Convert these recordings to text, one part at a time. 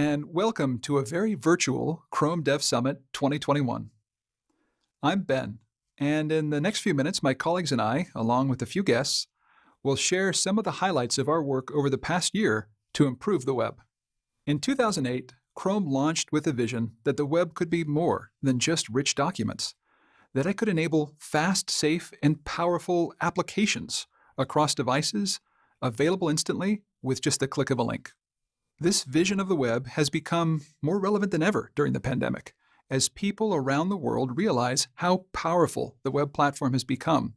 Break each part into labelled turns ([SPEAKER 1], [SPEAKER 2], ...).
[SPEAKER 1] and welcome to a very virtual Chrome Dev Summit 2021. I'm Ben, and in the next few minutes, my colleagues and I, along with a few guests, will share some of the highlights of our work over the past year to improve the web. In 2008, Chrome launched with a vision that the web could be more than just rich documents, that it could enable fast, safe, and powerful applications across devices, available instantly with just the click of a link. This vision of the web has become more relevant than ever during the pandemic, as people around the world realize how powerful the web platform has become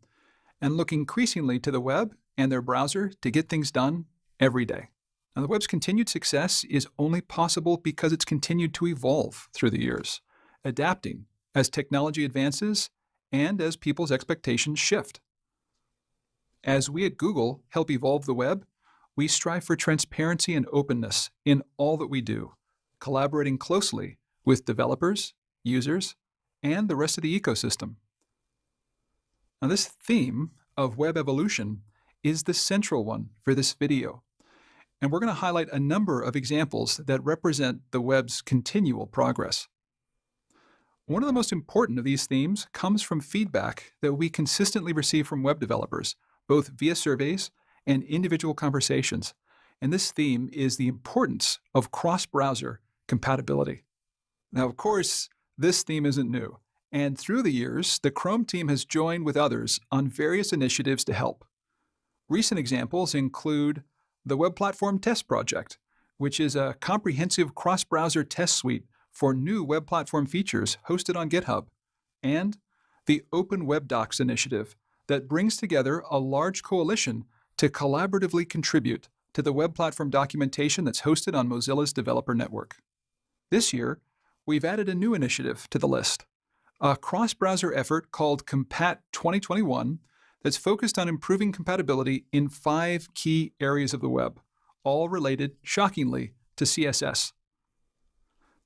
[SPEAKER 1] and look increasingly to the web and their browser to get things done every day. Now, the web's continued success is only possible because it's continued to evolve through the years, adapting as technology advances and as people's expectations shift. As we at Google help evolve the web, we strive for transparency and openness in all that we do, collaborating closely with developers, users, and the rest of the ecosystem. Now this theme of web evolution is the central one for this video. And we're going to highlight a number of examples that represent the web's continual progress. One of the most important of these themes comes from feedback that we consistently receive from web developers, both via surveys and individual conversations. And this theme is the importance of cross-browser compatibility. Now, of course, this theme isn't new. And through the years, the Chrome team has joined with others on various initiatives to help. Recent examples include the Web Platform Test Project, which is a comprehensive cross-browser test suite for new web platform features hosted on GitHub, and the Open Web Docs initiative that brings together a large coalition to collaboratively contribute to the web platform documentation that's hosted on Mozilla's developer network. This year, we've added a new initiative to the list, a cross-browser effort called Compat 2021 that's focused on improving compatibility in five key areas of the web, all related, shockingly, to CSS.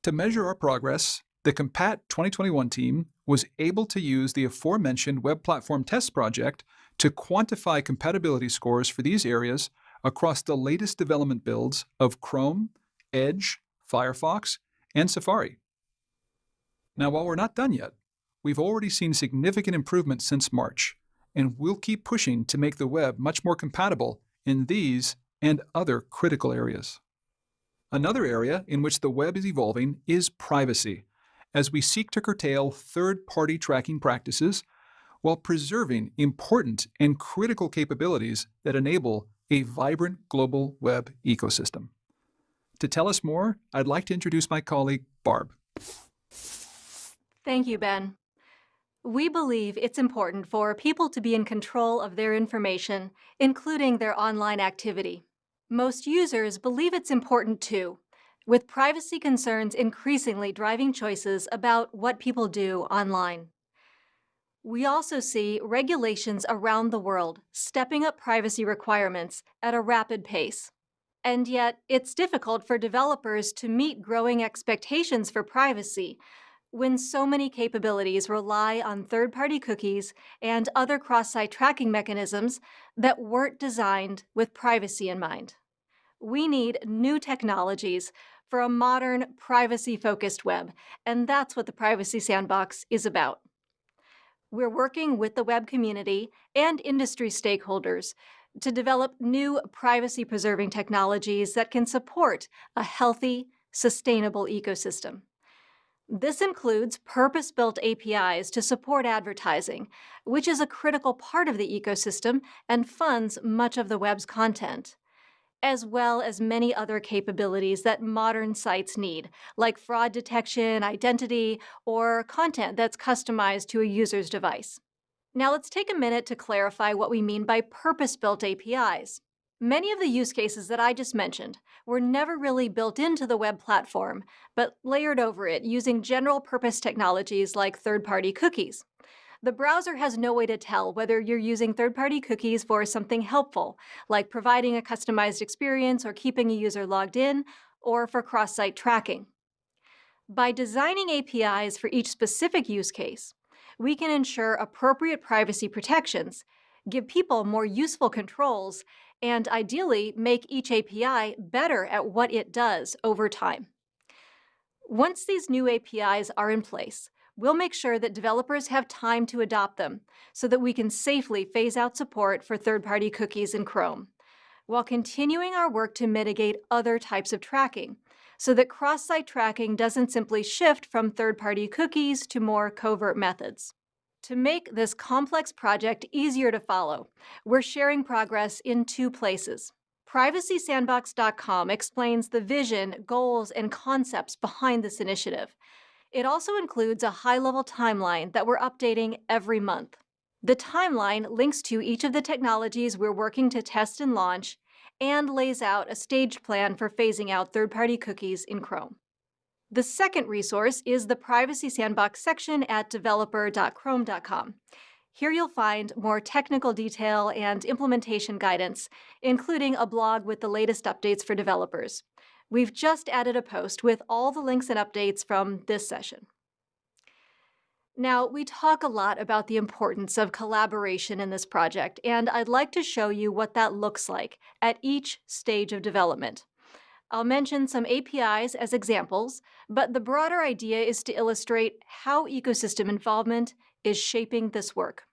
[SPEAKER 1] To measure our progress, the Compat 2021 team was able to use the aforementioned Web Platform Test Project to quantify compatibility scores for these areas across the latest development builds of Chrome, Edge, Firefox, and Safari. Now, while we're not done yet, we've already seen significant improvements since March, and we'll keep pushing to make the web much more compatible in these and other critical areas. Another area in which the web is evolving is privacy, as we seek to curtail third-party tracking practices while preserving important and critical capabilities that enable a vibrant global web ecosystem. To tell us more, I'd like to introduce my colleague, Barb.
[SPEAKER 2] Thank you, Ben. We believe it's important for people to be in control of their information, including their online activity. Most users believe it's important too, with privacy concerns increasingly driving choices about what people do online. We also see regulations around the world stepping up privacy requirements at a rapid pace. And yet, it's difficult for developers to meet growing expectations for privacy when so many capabilities rely on third-party cookies and other cross-site tracking mechanisms that weren't designed with privacy in mind. We need new technologies for a modern, privacy focused web, and that's what the Privacy Sandbox is about. We're working with the web community and industry stakeholders to develop new privacy preserving technologies that can support a healthy, sustainable ecosystem. This includes purpose built APIs to support advertising, which is a critical part of the ecosystem and funds much of the web's content, as well as many other capabilities that modern sites need, like fraud detection, identity, or content that's customized to a user's device. Now let's take a minute to clarify what we mean by purpose built APIs. Many of the use cases that I just mentioned were never really built into the web platform, but layered over it using general purpose technologies like third-party cookies. The browser has no way to tell whether you're using third-party cookies for something helpful, like providing a customized experience or keeping a user logged in, or for cross-site tracking. By designing APIs for each specific use case, we can ensure appropriate privacy protections, give people more useful controls, and ideally make each API better at what it does over time. Once these new APIs are in place, we'll make sure that developers have time to adopt them so that we can safely phase out support for third-party cookies in Chrome, while continuing our work to mitigate other types of tracking so that cross-site tracking doesn't simply shift from third-party cookies to more covert methods. To make this complex project easier to follow, we're sharing progress in two places. PrivacySandbox.com explains the vision, goals, and concepts behind this initiative. It also includes a high-level timeline that we're updating every month. The timeline links to each of the technologies we're working to test and launch and lays out a staged plan for phasing out third-party cookies in Chrome. The second resource is the Privacy Sandbox section at developer.chrome.com. Here you'll find more technical detail and implementation guidance, including a blog with the latest updates for developers. We've just added a post with all the links and updates from this session. Now, we talk a lot about the importance of collaboration in this project, and I'd like to show you what that looks like at each stage of development. I'll mention some APIs as examples, but the broader idea is to illustrate how ecosystem involvement is shaping this work.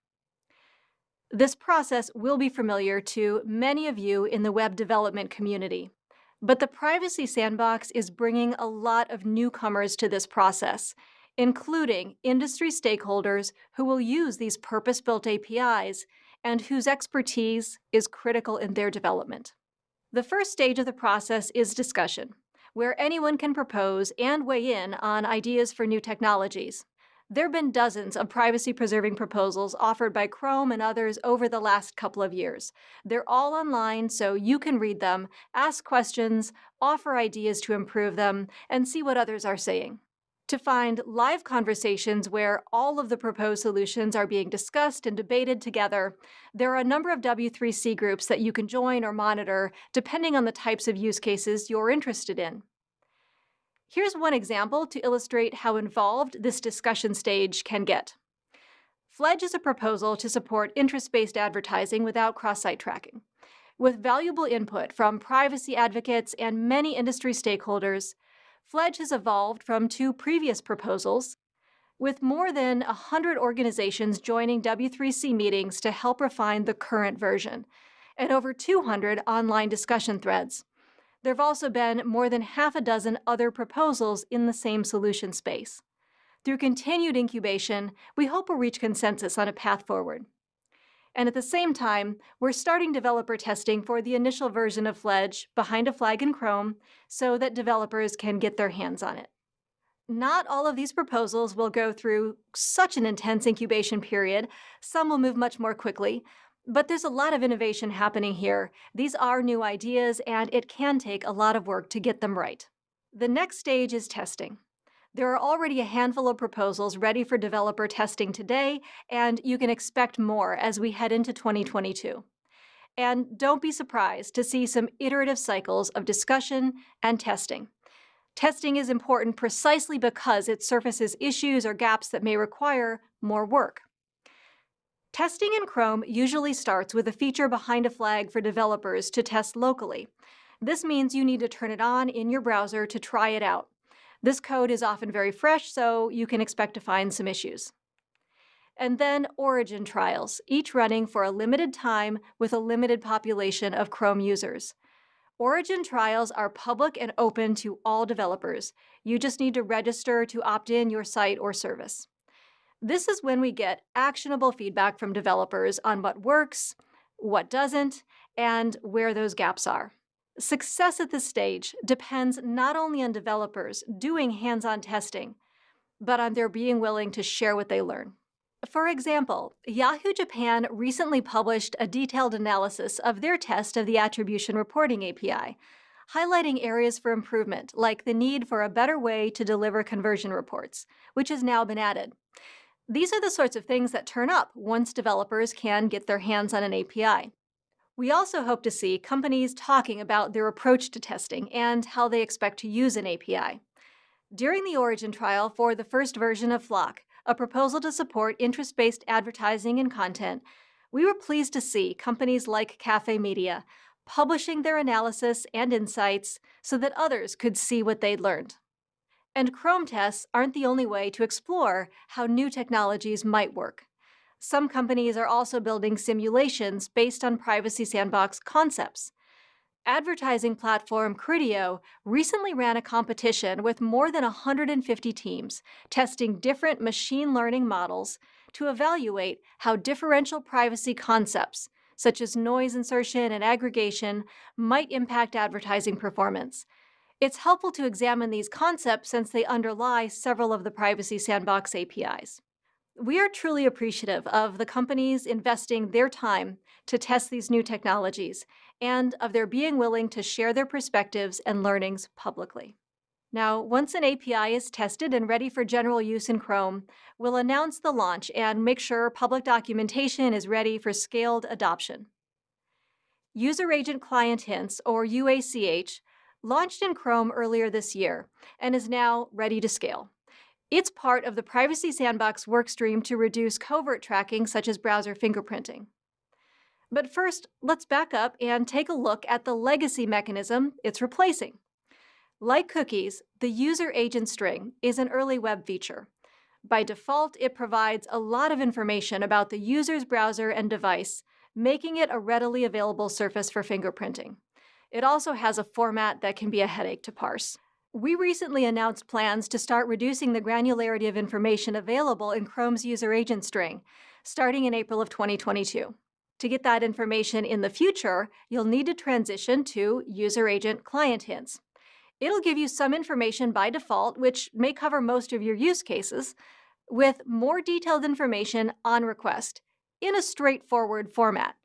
[SPEAKER 2] This process will be familiar to many of you in the web development community, but the Privacy Sandbox is bringing a lot of newcomers to this process, including industry stakeholders who will use these purpose-built APIs and whose expertise is critical in their development. The first stage of the process is discussion, where anyone can propose and weigh in on ideas for new technologies. There have been dozens of privacy-preserving proposals offered by Chrome and others over the last couple of years. They're all online, so you can read them, ask questions, offer ideas to improve them, and see what others are saying to find live conversations where all of the proposed solutions are being discussed and debated together, there are a number of W3C groups that you can join or monitor depending on the types of use cases you're interested in. Here's one example to illustrate how involved this discussion stage can get. Fledge is a proposal to support interest-based advertising without cross-site tracking. With valuable input from privacy advocates and many industry stakeholders, Fledge has evolved from two previous proposals, with more than 100 organizations joining W3C meetings to help refine the current version, and over 200 online discussion threads. There have also been more than half a dozen other proposals in the same solution space. Through continued incubation, we hope we'll reach consensus on a path forward. And at the same time, we're starting developer testing for the initial version of Fledge behind a flag in Chrome so that developers can get their hands on it. Not all of these proposals will go through such an intense incubation period. Some will move much more quickly. But there's a lot of innovation happening here. These are new ideas, and it can take a lot of work to get them right. The next stage is testing. There are already a handful of proposals ready for developer testing today, and you can expect more as we head into 2022. And don't be surprised to see some iterative cycles of discussion and testing. Testing is important precisely because it surfaces issues or gaps that may require more work. Testing in Chrome usually starts with a feature behind a flag for developers to test locally. This means you need to turn it on in your browser to try it out. This code is often very fresh, so you can expect to find some issues. And then origin trials, each running for a limited time with a limited population of Chrome users. Origin trials are public and open to all developers. You just need to register to opt in your site or service. This is when we get actionable feedback from developers on what works, what doesn't, and where those gaps are. Success at this stage depends not only on developers doing hands-on testing, but on their being willing to share what they learn. For example, Yahoo Japan recently published a detailed analysis of their test of the Attribution Reporting API, highlighting areas for improvement, like the need for a better way to deliver conversion reports, which has now been added. These are the sorts of things that turn up once developers can get their hands on an API. We also hope to see companies talking about their approach to testing and how they expect to use an API. During the Origin trial for the first version of FLoC, a proposal to support interest-based advertising and content, we were pleased to see companies like Cafe Media publishing their analysis and insights so that others could see what they'd learned. And Chrome tests aren't the only way to explore how new technologies might work. Some companies are also building simulations based on Privacy Sandbox concepts, advertising platform Criteo recently ran a competition with more than 150 teams testing different machine learning models to evaluate how differential privacy concepts, such as noise insertion and aggregation, might impact advertising performance. It's helpful to examine these concepts since they underlie several of the Privacy Sandbox APIs. We are truly appreciative of the companies investing their time to test these new technologies and of their being willing to share their perspectives and learnings publicly. Now, once an API is tested and ready for general use in Chrome, we'll announce the launch and make sure public documentation is ready for scaled adoption. User Agent Client Hints, or UACH, launched in Chrome earlier this year and is now ready to scale. It's part of the Privacy Sandbox workstream to reduce covert tracking such as browser fingerprinting. But first, let's back up and take a look at the legacy mechanism it's replacing. Like cookies, the user agent string is an early web feature. By default, it provides a lot of information about the user's browser and device, making it a readily available surface for fingerprinting. It also has a format that can be a headache to parse. We recently announced plans to start reducing the granularity of information available in Chrome's user agent string, starting in April of 2022. To get that information in the future, you'll need to transition to User Agent Client Hints. It'll give you some information by default, which may cover most of your use cases, with more detailed information on request in a straightforward format.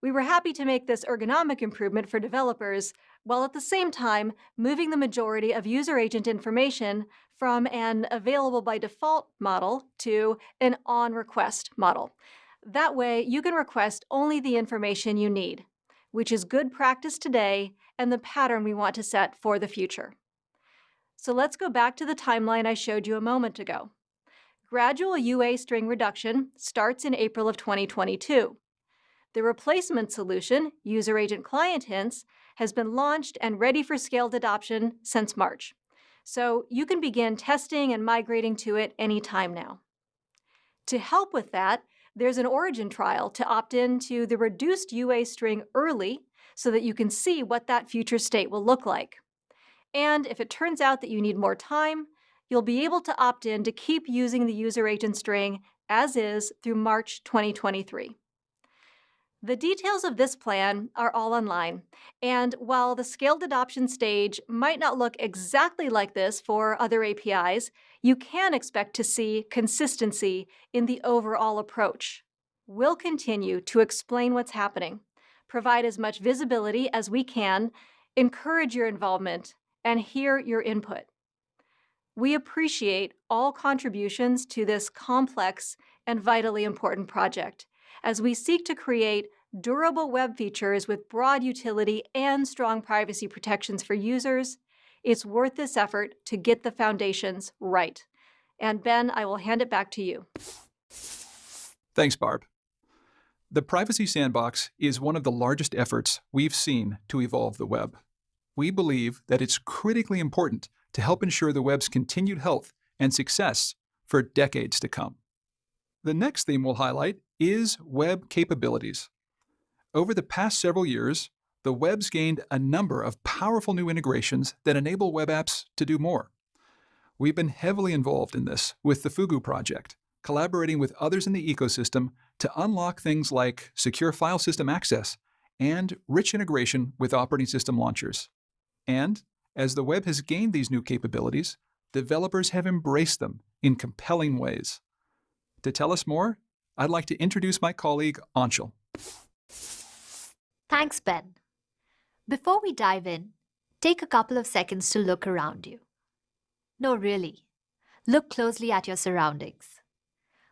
[SPEAKER 2] We were happy to make this ergonomic improvement for developers, while at the same time moving the majority of user agent information from an available by default model to an on request model. That way, you can request only the information you need, which is good practice today and the pattern we want to set for the future. So let's go back to the timeline I showed you a moment ago. Gradual UA string reduction starts in April of 2022. The replacement solution, User Agent Client Hints, has been launched and ready for scaled adoption since March. So you can begin testing and migrating to it anytime now. To help with that, there's an origin trial to opt into the reduced UA string early so that you can see what that future state will look like. And if it turns out that you need more time, you'll be able to opt in to keep using the user agent string as is through March 2023. The details of this plan are all online, and while the scaled adoption stage might not look exactly like this for other APIs, you can expect to see consistency in the overall approach. We'll continue to explain what's happening, provide as much visibility as we can, encourage your involvement, and hear your input. We appreciate all contributions to this complex and vitally important project as we seek to create durable web features with broad utility and strong privacy protections for users, it's worth this effort to get the foundations right. And Ben, I will hand it back to you.
[SPEAKER 1] Thanks, Barb. The Privacy Sandbox is one of the largest efforts we've seen to evolve the web. we believe that it's critically important to help ensure the web's continued health and success for decades to come. The next theme we'll highlight is web capabilities. Over the past several years, the web's gained a number of powerful new integrations that enable web apps to do more. We've been heavily involved in this with the Fugu project, collaborating with others in the ecosystem to unlock things like secure file system access and rich integration with operating system launchers. And as the web has gained these new capabilities, developers have embraced them in compelling ways. To tell us more, I'd like to introduce my colleague Anshul.
[SPEAKER 3] Thanks, Ben. Before we dive in, take a couple of seconds to look around you. No, really. Look closely at your surroundings.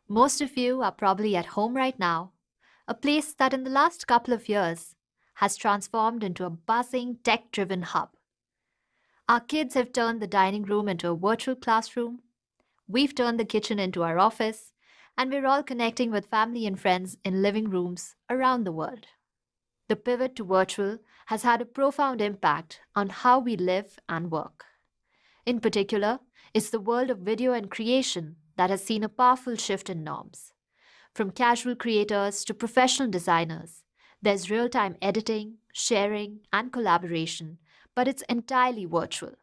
[SPEAKER 3] Most of you are probably at home right now, a place that in the last couple of years has transformed into a buzzing, tech driven hub. Our kids have turned the dining room into a virtual classroom. We've turned the kitchen into our office, and we're all connecting with family and friends in living rooms around the world. The pivot to virtual has had a profound impact on how we live and work. In particular, it's the world of video and creation that has seen a powerful shift in norms. From casual creators to professional designers, there's real time editing, sharing, and collaboration, but it's entirely virtual.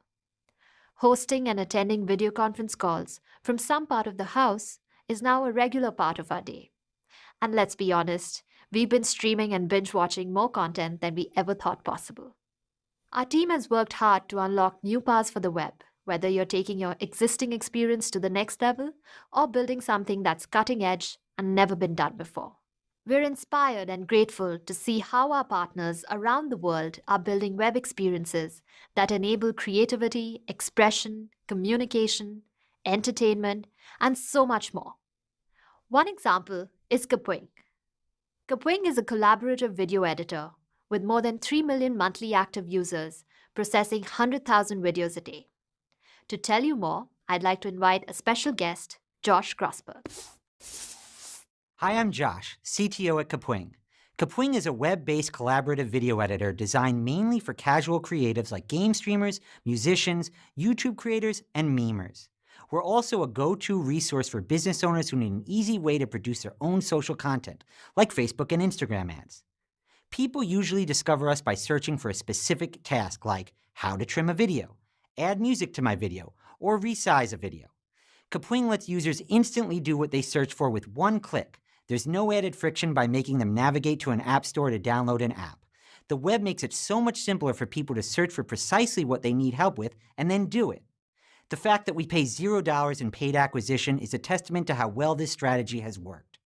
[SPEAKER 3] Hosting and attending video conference calls from some part of the house is now a regular part of our day. And let's be honest, we've been streaming and binge watching more content than we ever thought possible. Our team has worked hard to unlock new paths for the web, whether you're taking your existing experience to the next level or building something that's cutting edge and never been done before. We're inspired and grateful to see how our partners around the world are building web experiences that enable creativity, expression, communication, entertainment, and so much more. One example is Kapwing. Kapwing is a collaborative video editor with more than 3 million monthly active users processing 100,000 videos a day. To tell you more, I'd like to invite a special guest, Josh Grossberg.
[SPEAKER 4] Hi, I'm Josh, CTO at Kapwing. Kapwing is a web-based collaborative video editor designed mainly for casual creatives like game streamers, musicians, YouTube creators, and memers. We're also a go-to resource for business owners who need an easy way to produce their own social content, like Facebook and Instagram ads. People usually discover us by searching for a specific task like how to trim a video, add music to my video, or resize a video. Kapwing lets users instantly do what they search for with one click. There's no added friction by making them navigate to an app store to download an app. The web makes it so much simpler for people to search for precisely what they need help with and then do it. The fact that we pay $0 in paid acquisition is a testament to how well this strategy has worked.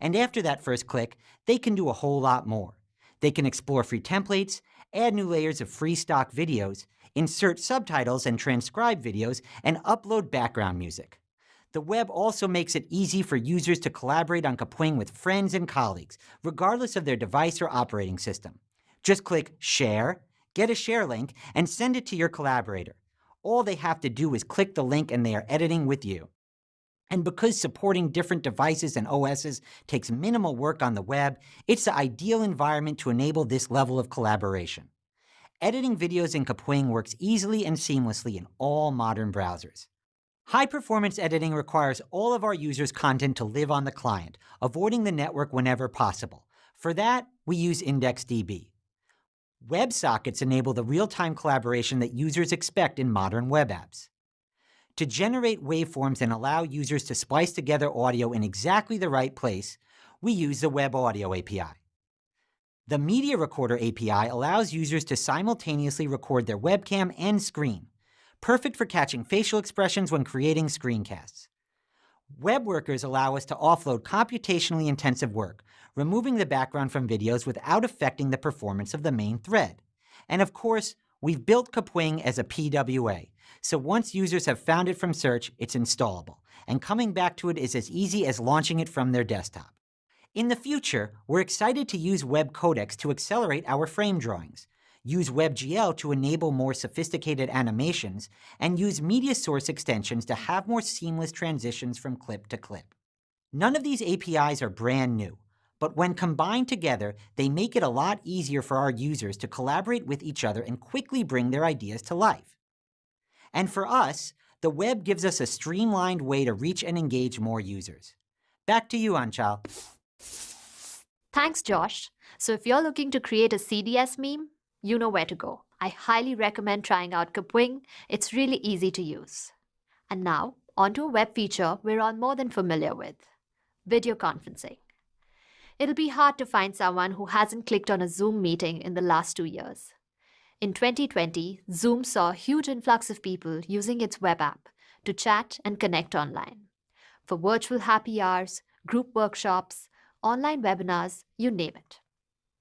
[SPEAKER 4] And after that first click, they can do a whole lot more. They can explore free templates, add new layers of free stock videos, insert subtitles and transcribe videos, and upload background music. The web also makes it easy for users to collaborate on Kapwing with friends and colleagues, regardless of their device or operating system. Just click Share, get a share link, and send it to your collaborator. All they have to do is click the link and they are editing with you. And because supporting different devices and OSs takes minimal work on the web, it's the ideal environment to enable this level of collaboration. Editing videos in Kapwing works easily and seamlessly in all modern browsers. High-performance editing requires all of our users' content to live on the client, avoiding the network whenever possible. For that, we use IndexedDB. WebSockets enable the real-time collaboration that users expect in modern web apps. To generate waveforms and allow users to splice together audio in exactly the right place, we use the Web Audio API. The Media Recorder API allows users to simultaneously record their webcam and screen, perfect for catching facial expressions when creating screencasts. Web workers allow us to offload computationally intensive work, removing the background from videos without affecting the performance of the main thread. And of course, we've built Kapwing as a PWA, so once users have found it from search, it's installable, and coming back to it is as easy as launching it from their desktop. In the future, we're excited to use web codecs to accelerate our frame drawings, use WebGL to enable more sophisticated animations, and use media source extensions to have more seamless transitions from clip to clip. None of these APIs are brand new, but when combined together, they make it a lot easier for our users to collaborate with each other and quickly bring their ideas to life. And for us, the web gives us a streamlined way to reach and engage more users. Back to you, Anchal.
[SPEAKER 3] Thanks, Josh. So if you're looking to create a CDS meme, you know where to go. I highly recommend trying out Kapwing. It's really easy to use. And now, onto a web feature we're all more than familiar with, video conferencing. It'll be hard to find someone who hasn't clicked on a Zoom meeting in the last two years. In 2020, Zoom saw a huge influx of people using its web app to chat and connect online. For virtual happy hours, group workshops, online webinars, you name it.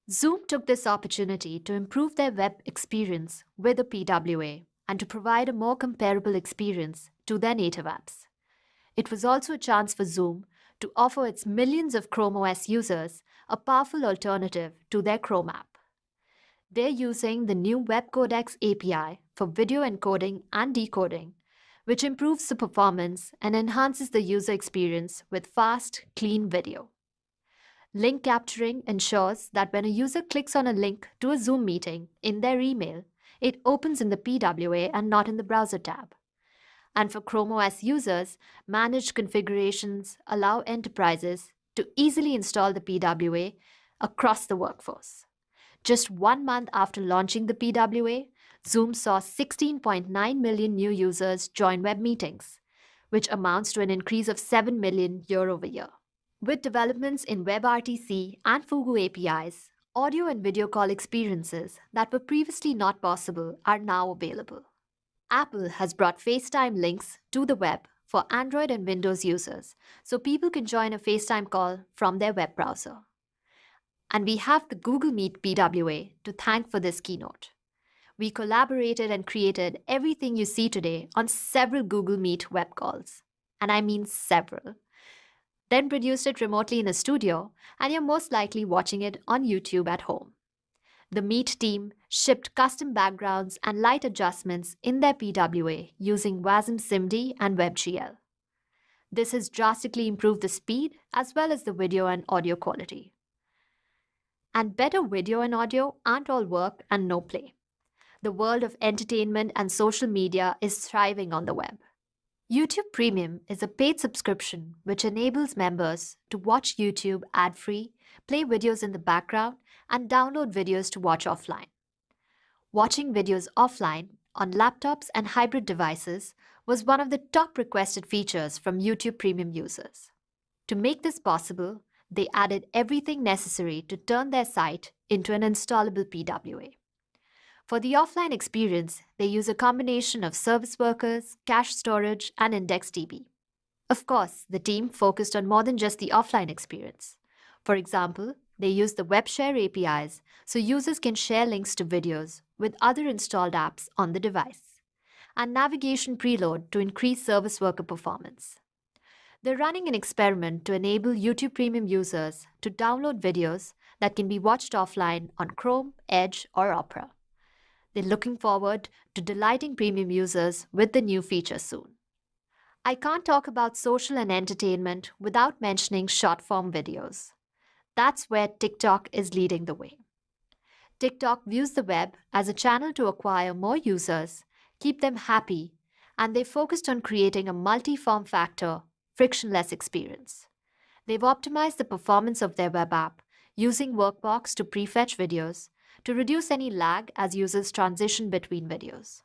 [SPEAKER 3] Zoom took this opportunity to improve their web experience with a PWA and to provide a more comparable experience to their native apps. It was also a chance for Zoom to offer its millions of Chrome OS users a powerful alternative to their Chrome app. They're using the new Web Codecs API for video encoding and decoding, which improves the performance and enhances the user experience with fast, clean video. Link capturing ensures that when a user clicks on a link to a Zoom meeting in their email, it opens in the PWA and not in the browser tab. And for Chrome OS users, managed configurations allow enterprises to easily install the PWA across the workforce. Just one month after launching the PWA, Zoom saw 16.9 million new users join web meetings, which amounts to an increase of 7 million year over year. With developments in WebRTC and Fugu APIs, audio and video call experiences that were previously not possible are now available. Apple has brought FaceTime links to the web for Android and Windows users, so people can join a FaceTime call from their web browser. And we have the Google Meet PWA to thank for this keynote. We collaborated and created everything you see today on several Google Meet web calls. And I mean several then produced it remotely in a studio, and you're most likely watching it on YouTube at home. The Meet team shipped custom backgrounds and light adjustments in their PWA using WASM SIMD and WebGL. This has drastically improved the speed as well as the video and audio quality. And better video and audio aren't all work and no play. The world of entertainment and social media is thriving on the web. YouTube Premium is a paid subscription which enables members to watch YouTube ad free, play videos in the background, and download videos to watch offline. Watching videos offline on laptops and hybrid devices was one of the top requested features from YouTube Premium users. To make this possible, they added everything necessary to turn their site into an installable PWA. For the offline experience, they use a combination of service workers, cache storage, and IndexedDB. Of course, the team focused on more than just the offline experience. For example, they use the WebShare APIs so users can share links to videos with other installed apps on the device, and navigation preload to increase service worker performance. They're running an experiment to enable YouTube Premium users to download videos that can be watched offline on Chrome, Edge, or Opera. They're looking forward to delighting premium users with the new feature soon. I can't talk about social and entertainment without mentioning short form videos. That's where TikTok is leading the way. TikTok views the web as a channel to acquire more users, keep them happy, and they focused on creating a multi form factor, frictionless experience. They've optimized the performance of their web app using Workbox to prefetch videos to reduce any lag as users transition between videos.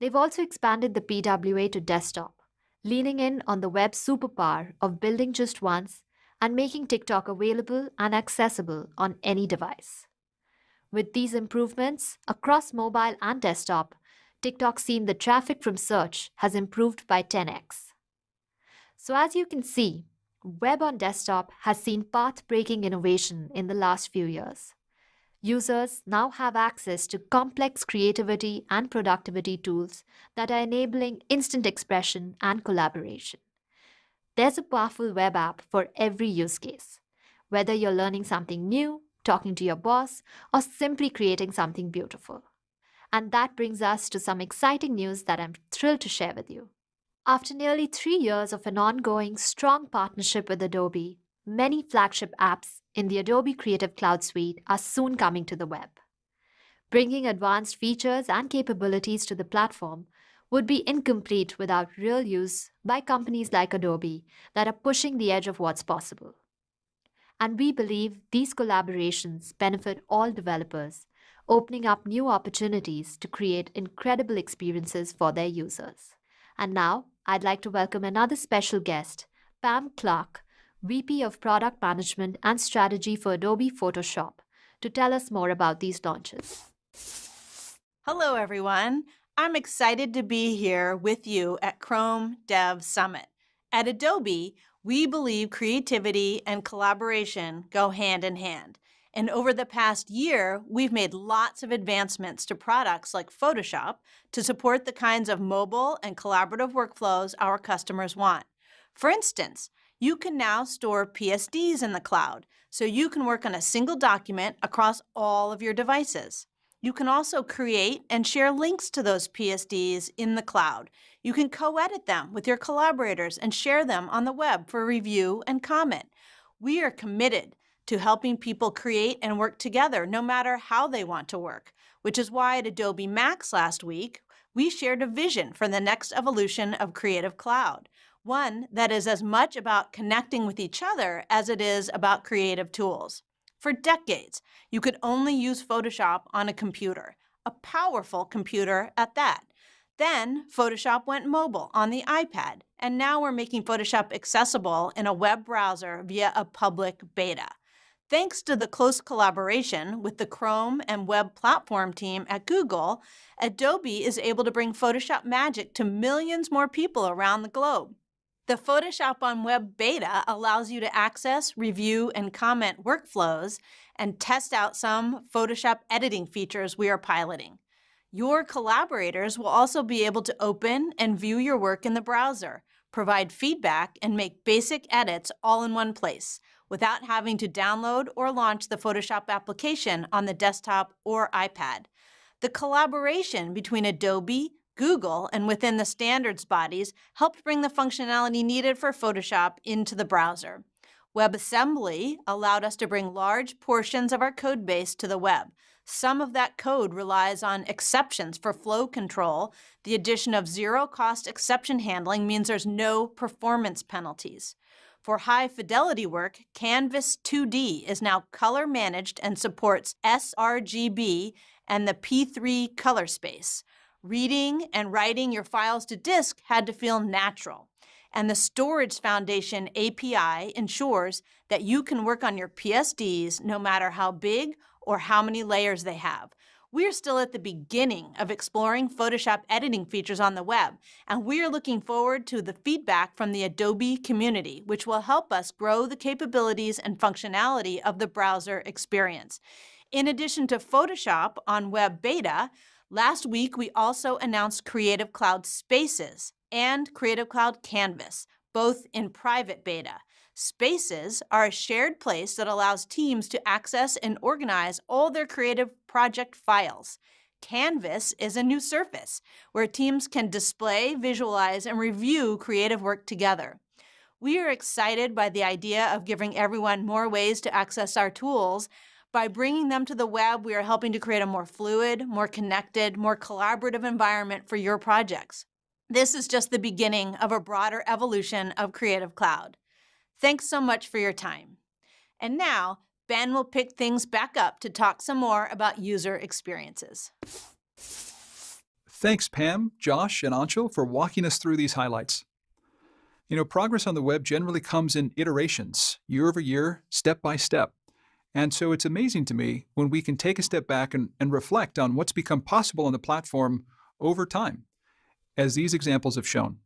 [SPEAKER 3] They've also expanded the PWA to desktop, leaning in on the web's superpower of building just once and making TikTok available and accessible on any device. With these improvements across mobile and desktop, TikTok's seen the traffic from search has improved by 10x. So as you can see, web on desktop has seen path-breaking innovation in the last few years users now have access to complex creativity and productivity tools that are enabling instant expression and collaboration. There's a powerful web app for every use case, whether you're learning something new, talking to your boss, or simply creating something beautiful. And that brings us to some exciting news that I'm thrilled to share with you. After nearly three years of an ongoing, strong partnership with Adobe, many flagship apps in the Adobe Creative Cloud Suite are soon coming to the web. Bringing advanced features and capabilities to the platform would be incomplete without real use by companies like Adobe that are pushing the edge of what's possible. And we believe these collaborations benefit all developers, opening up new opportunities to create incredible experiences for their users. And now, I'd like to welcome another special guest, Pam Clark, VP of Product Management and Strategy for Adobe Photoshop, to tell us more about these launches.
[SPEAKER 5] Hello, everyone. I'm excited to be here with you at Chrome Dev Summit. At Adobe, we believe creativity and collaboration go hand in hand. And over the past year, we've made lots of advancements to products like Photoshop to support the kinds of mobile and collaborative workflows our customers want. For instance, you can now store PSDs in the cloud, so you can work on a single document across all of your devices. You can also create and share links to those PSDs in the cloud. You can co-edit them with your collaborators and share them on the web for review and comment. We are committed to helping people create and work together no matter how they want to work, which is why at Adobe Max last week, we shared a vision for the next evolution of Creative Cloud, one that is as much about connecting with each other as it is about creative tools. For decades, you could only use Photoshop on a computer, a powerful computer at that. Then Photoshop went mobile on the iPad, and now we're making Photoshop accessible in a web browser via a public beta. Thanks to the close collaboration with the Chrome and web platform team at Google, Adobe is able to bring Photoshop Magic to millions more people around the globe. The Photoshop on Web beta allows you to access, review, and comment workflows and test out some Photoshop editing features we are piloting. Your collaborators will also be able to open and view your work in the browser, provide feedback, and make basic edits all in one place without having to download or launch the Photoshop application on the desktop or iPad. The collaboration between Adobe, Google and within the standards bodies helped bring the functionality needed for Photoshop into the browser. WebAssembly allowed us to bring large portions of our code base to the web. Some of that code relies on exceptions for flow control. The addition of zero-cost exception handling means there's no performance penalties. For high fidelity work, Canvas 2D is now color managed and supports sRGB and the P3 color space. Reading and writing your files to disk had to feel natural. And the Storage Foundation API ensures that you can work on your PSDs no matter how big or how many layers they have. We're still at the beginning of exploring Photoshop editing features on the web, and we are looking forward to the feedback from the Adobe community, which will help us grow the capabilities and functionality of the browser experience. In addition to Photoshop on Web Beta, Last week, we also announced Creative Cloud Spaces and Creative Cloud Canvas, both in private beta. Spaces are a shared place that allows teams to access and organize all their creative project files. Canvas is a new surface where teams can display, visualize, and review creative work together. We are excited by the idea of giving everyone more ways to access our tools by bringing them to the web, we are helping to create a more fluid, more connected, more collaborative environment for your projects. This is just the beginning of a broader evolution of Creative Cloud. Thanks so much for your time. And now, Ben will pick things back up to talk some more about user experiences.
[SPEAKER 1] Thanks, Pam, Josh, and Anshul for walking us through these highlights. You know, progress on the web generally comes in iterations, year over year, step by step. And so it's amazing to me when we can take a step back and, and reflect on what's become possible on the platform over time, as these examples have shown.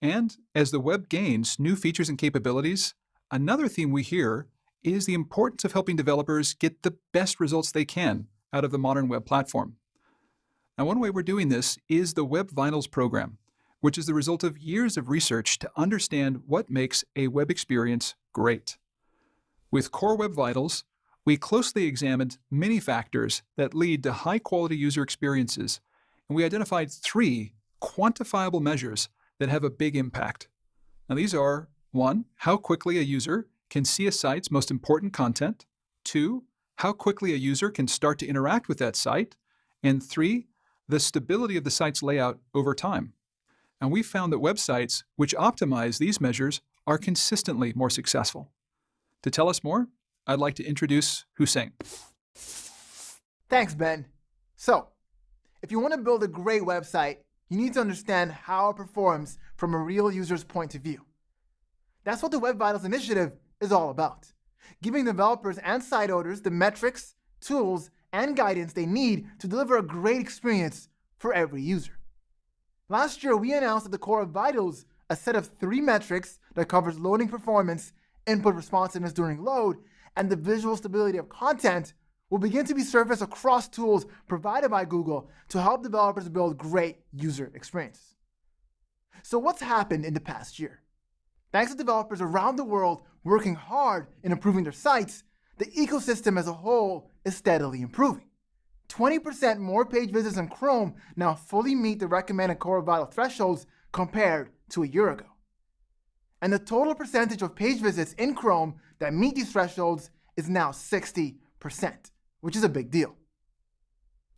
[SPEAKER 1] And as the web gains new features and capabilities, another theme we hear is the importance of helping developers get the best results they can out of the modern web platform. Now, one way we're doing this is the Web Vitals program, which is the result of years of research to understand what makes a web experience great. With Core Web Vitals, we closely examined many factors that lead to high-quality user experiences, and we identified three quantifiable measures that have a big impact. Now these are, one, how quickly a user can see a site's most important content, two, how quickly a user can start to interact with that site, and three, the stability of the site's layout over time. And we found that websites which optimize these measures are consistently more successful. To tell us more, I'd like to introduce Houssein.
[SPEAKER 6] Thanks, Ben. So, if you want to build a great website, you need to understand how it performs from a real user's point of view. That's what the Web Vitals initiative is all about, giving developers and site owners the metrics, tools, and guidance they need to deliver a great experience for every user. Last year, we announced at the core of Vitals a set of three metrics that covers loading performance, input responsiveness during load, and the visual stability of content will begin to be surfaced across tools provided by Google to help developers build great user experiences. So what's happened in the past year? Thanks to developers around the world working hard in improving their sites, the ecosystem as a whole is steadily improving. 20% more page visits in Chrome now fully meet the recommended Core Vital thresholds compared to a year ago. And the total percentage of page visits in Chrome that meet these thresholds is now 60% which is a big deal.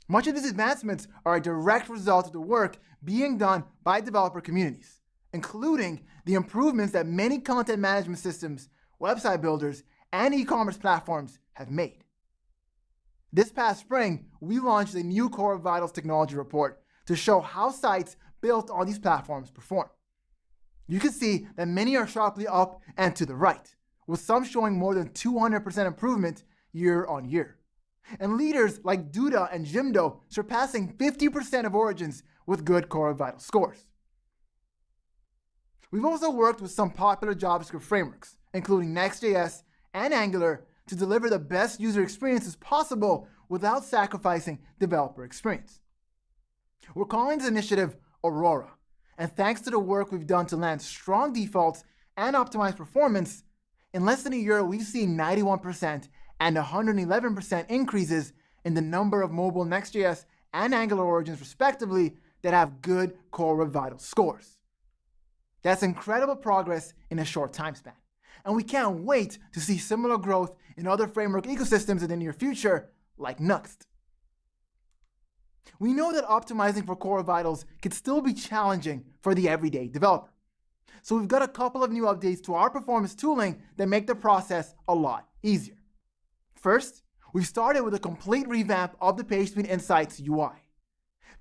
[SPEAKER 6] Much of these advancements are a direct result of the work being done by developer communities, including the improvements that many content management systems, website builders, and e-commerce platforms have made. This past spring, we launched a new Core Vitals technology report to show how sites built on these platforms perform. You can see that many are sharply up and to the right, with some showing more than 200% improvement year on year and leaders like Duda and Jimdo surpassing 50% of origins with good Core Vital scores. We've also worked with some popular JavaScript frameworks, including Next.js and Angular, to deliver the best user experiences possible without sacrificing developer experience. We're calling this initiative Aurora, and thanks to the work we've done to land strong defaults and optimize performance, in less than a year we've seen 91% and 111% increases in the number of mobile Next.js and Angular origins, respectively, that have good Core Vital scores. That's incredible progress in a short time span. And we can't wait to see similar growth in other framework ecosystems in the near future, like Nuxt. We know that optimizing for Core Vitals can still be challenging for the everyday developer. So we've got a couple of new updates to our performance tooling that make the process a lot easier. First, we've started with a complete revamp of the PageSpeed Insights UI.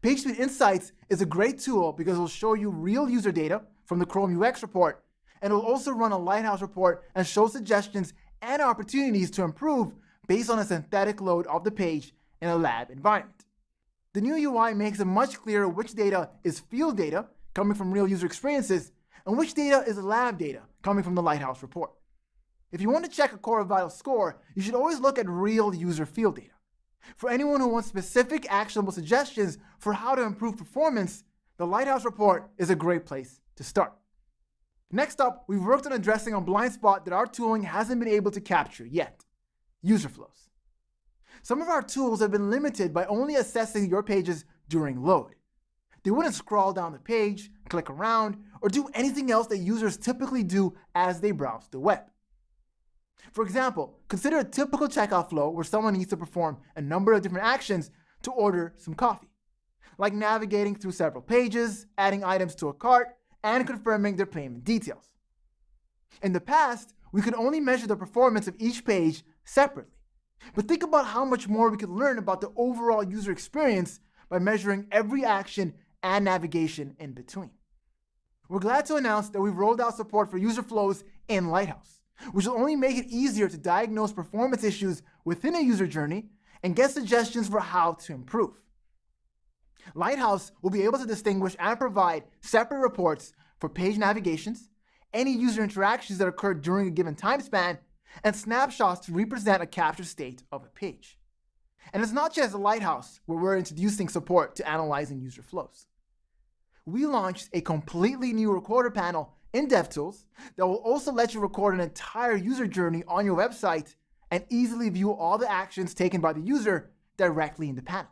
[SPEAKER 6] PageSpeed Insights is a great tool because it will show you real user data from the Chrome UX report, and it will also run a Lighthouse report and show suggestions and opportunities to improve based on a synthetic load of the page in a lab environment. The new UI makes it much clearer which data is field data, coming from real user experiences, and which data is lab data, coming from the Lighthouse report. If you want to check a Core of Vital score, you should always look at real user field data. For anyone who wants specific actionable suggestions for how to improve performance, the Lighthouse report is a great place to start. Next up, we've worked on addressing a blind spot that our tooling hasn't been able to capture yet, user flows. Some of our tools have been limited by only assessing your pages during load. They wouldn't scroll down the page, click around, or do anything else that users typically do as they browse the web. For example, consider a typical checkout flow where someone needs to perform a number of different actions to order some coffee, like navigating through several pages, adding items to a cart, and confirming their payment details. In the past, we could only measure the performance of each page separately. But think about how much more we could learn about the overall user experience by measuring every action and navigation in between. We're glad to announce that we've rolled out support for user flows in Lighthouse which will only make it easier to diagnose performance issues within a user journey and get suggestions for how to improve. Lighthouse will be able to distinguish and provide separate reports for page navigations, any user interactions that occurred during a given time span, and snapshots to represent a captured state of a page. And it's not just a Lighthouse where we're introducing support to analyzing user flows. We launched a completely new recorder panel in DevTools that will also let you record an entire user journey on your website and easily view all the actions taken by the user directly in the panel,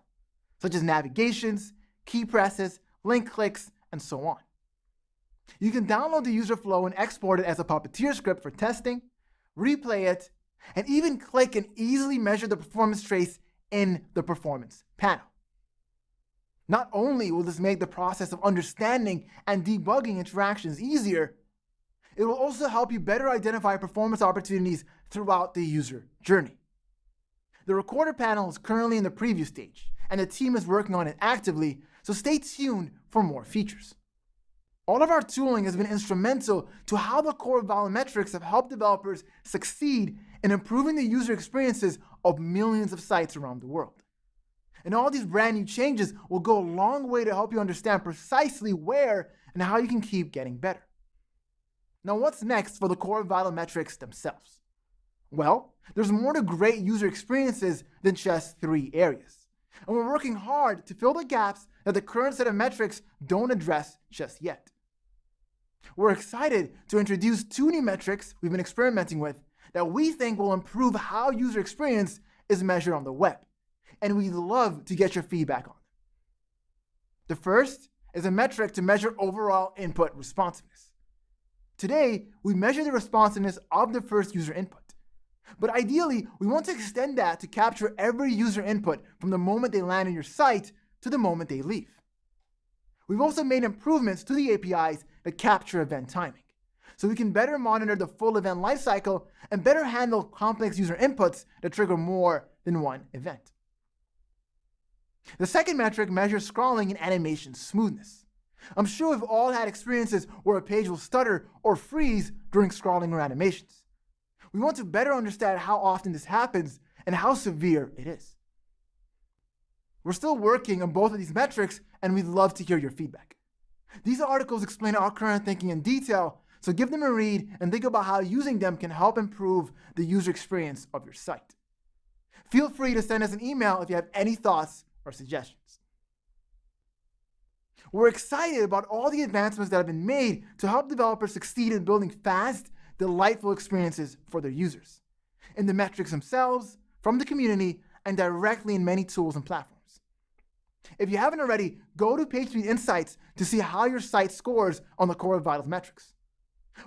[SPEAKER 6] such as navigations, key presses, link clicks, and so on. You can download the user flow and export it as a Puppeteer script for testing, replay it, and even click and easily measure the performance trace in the Performance panel. Not only will this make the process of understanding and debugging interactions easier, it will also help you better identify performance opportunities throughout the user journey. The Recorder panel is currently in the preview stage, and the team is working on it actively, so stay tuned for more features. All of our tooling has been instrumental to how the core vital metrics have helped developers succeed in improving the user experiences of millions of sites around the world. And all these brand new changes will go a long way to help you understand precisely where and how you can keep getting better. Now, what's next for the core vital metrics themselves? Well, there's more to great user experiences than just three areas. And we're working hard to fill the gaps that the current set of metrics don't address just yet. We're excited to introduce two new metrics we've been experimenting with that we think will improve how user experience is measured on the web. And we'd love to get your feedback on them. The first is a metric to measure overall input responsiveness. Today, we measure the responsiveness of the first user input. But ideally, we want to extend that to capture every user input from the moment they land on your site to the moment they leave. We've also made improvements to the APIs that capture event timing, so we can better monitor the full event lifecycle and better handle complex user inputs that trigger more than one event. The second metric measures scrolling and animation smoothness. I'm sure we've all had experiences where a page will stutter or freeze during scrolling or animations. We want to better understand how often this happens and how severe it is. We're still working on both of these metrics, and we'd love to hear your feedback. These articles explain our current thinking in detail, so give them a read and think about how using them can help improve the user experience of your site. Feel free to send us an email if you have any thoughts or suggestions. We're excited about all the advancements that have been made to help developers succeed in building fast, delightful experiences for their users, in the metrics themselves, from the community, and directly in many tools and platforms. If you haven't already, go to PageSpeed Insights to see how your site scores on the Core Web Vitals metrics.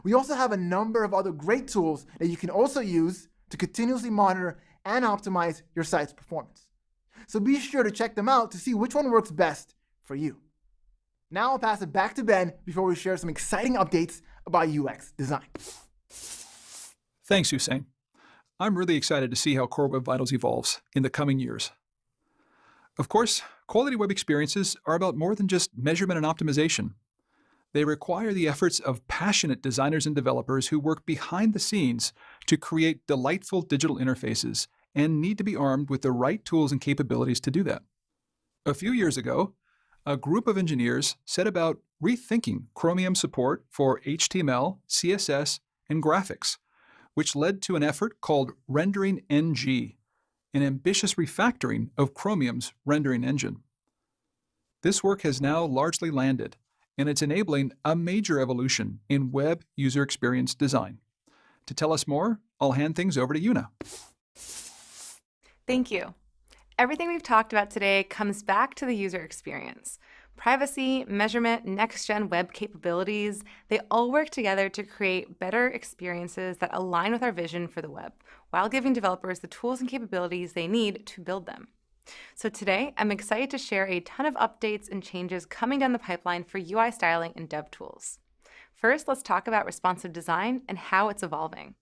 [SPEAKER 6] We also have a number of other great tools that you can also use to continuously monitor and optimize your site's performance. So be sure to check them out to see which one works best for you. Now I'll pass it back to Ben before we share some exciting updates about UX design.
[SPEAKER 1] Thanks, Houssein. I'm really excited to see how Core Web Vitals evolves in the coming years. Of course, quality web experiences are about more than just measurement and optimization. They require the efforts of passionate designers and developers who work behind the scenes to create delightful digital interfaces and need to be armed with the right tools and capabilities to do that. A few years ago, a group of engineers set about rethinking Chromium support for HTML, CSS, and graphics, which led to an effort called Rendering NG, an ambitious refactoring of Chromium's rendering engine. This work has now largely landed, and it's enabling a major evolution in web user experience design. To tell us more, I'll hand things over to Una.
[SPEAKER 7] Thank you. Everything we've talked about today comes back to the user experience. Privacy, measurement, next-gen web capabilities, they all work together to create better experiences that align with our vision for the web, while giving developers the tools and capabilities they need to build them. So today, I'm excited to share a ton of updates and changes coming down the pipeline for UI styling and dev tools. First, let's talk about responsive design and how it's evolving.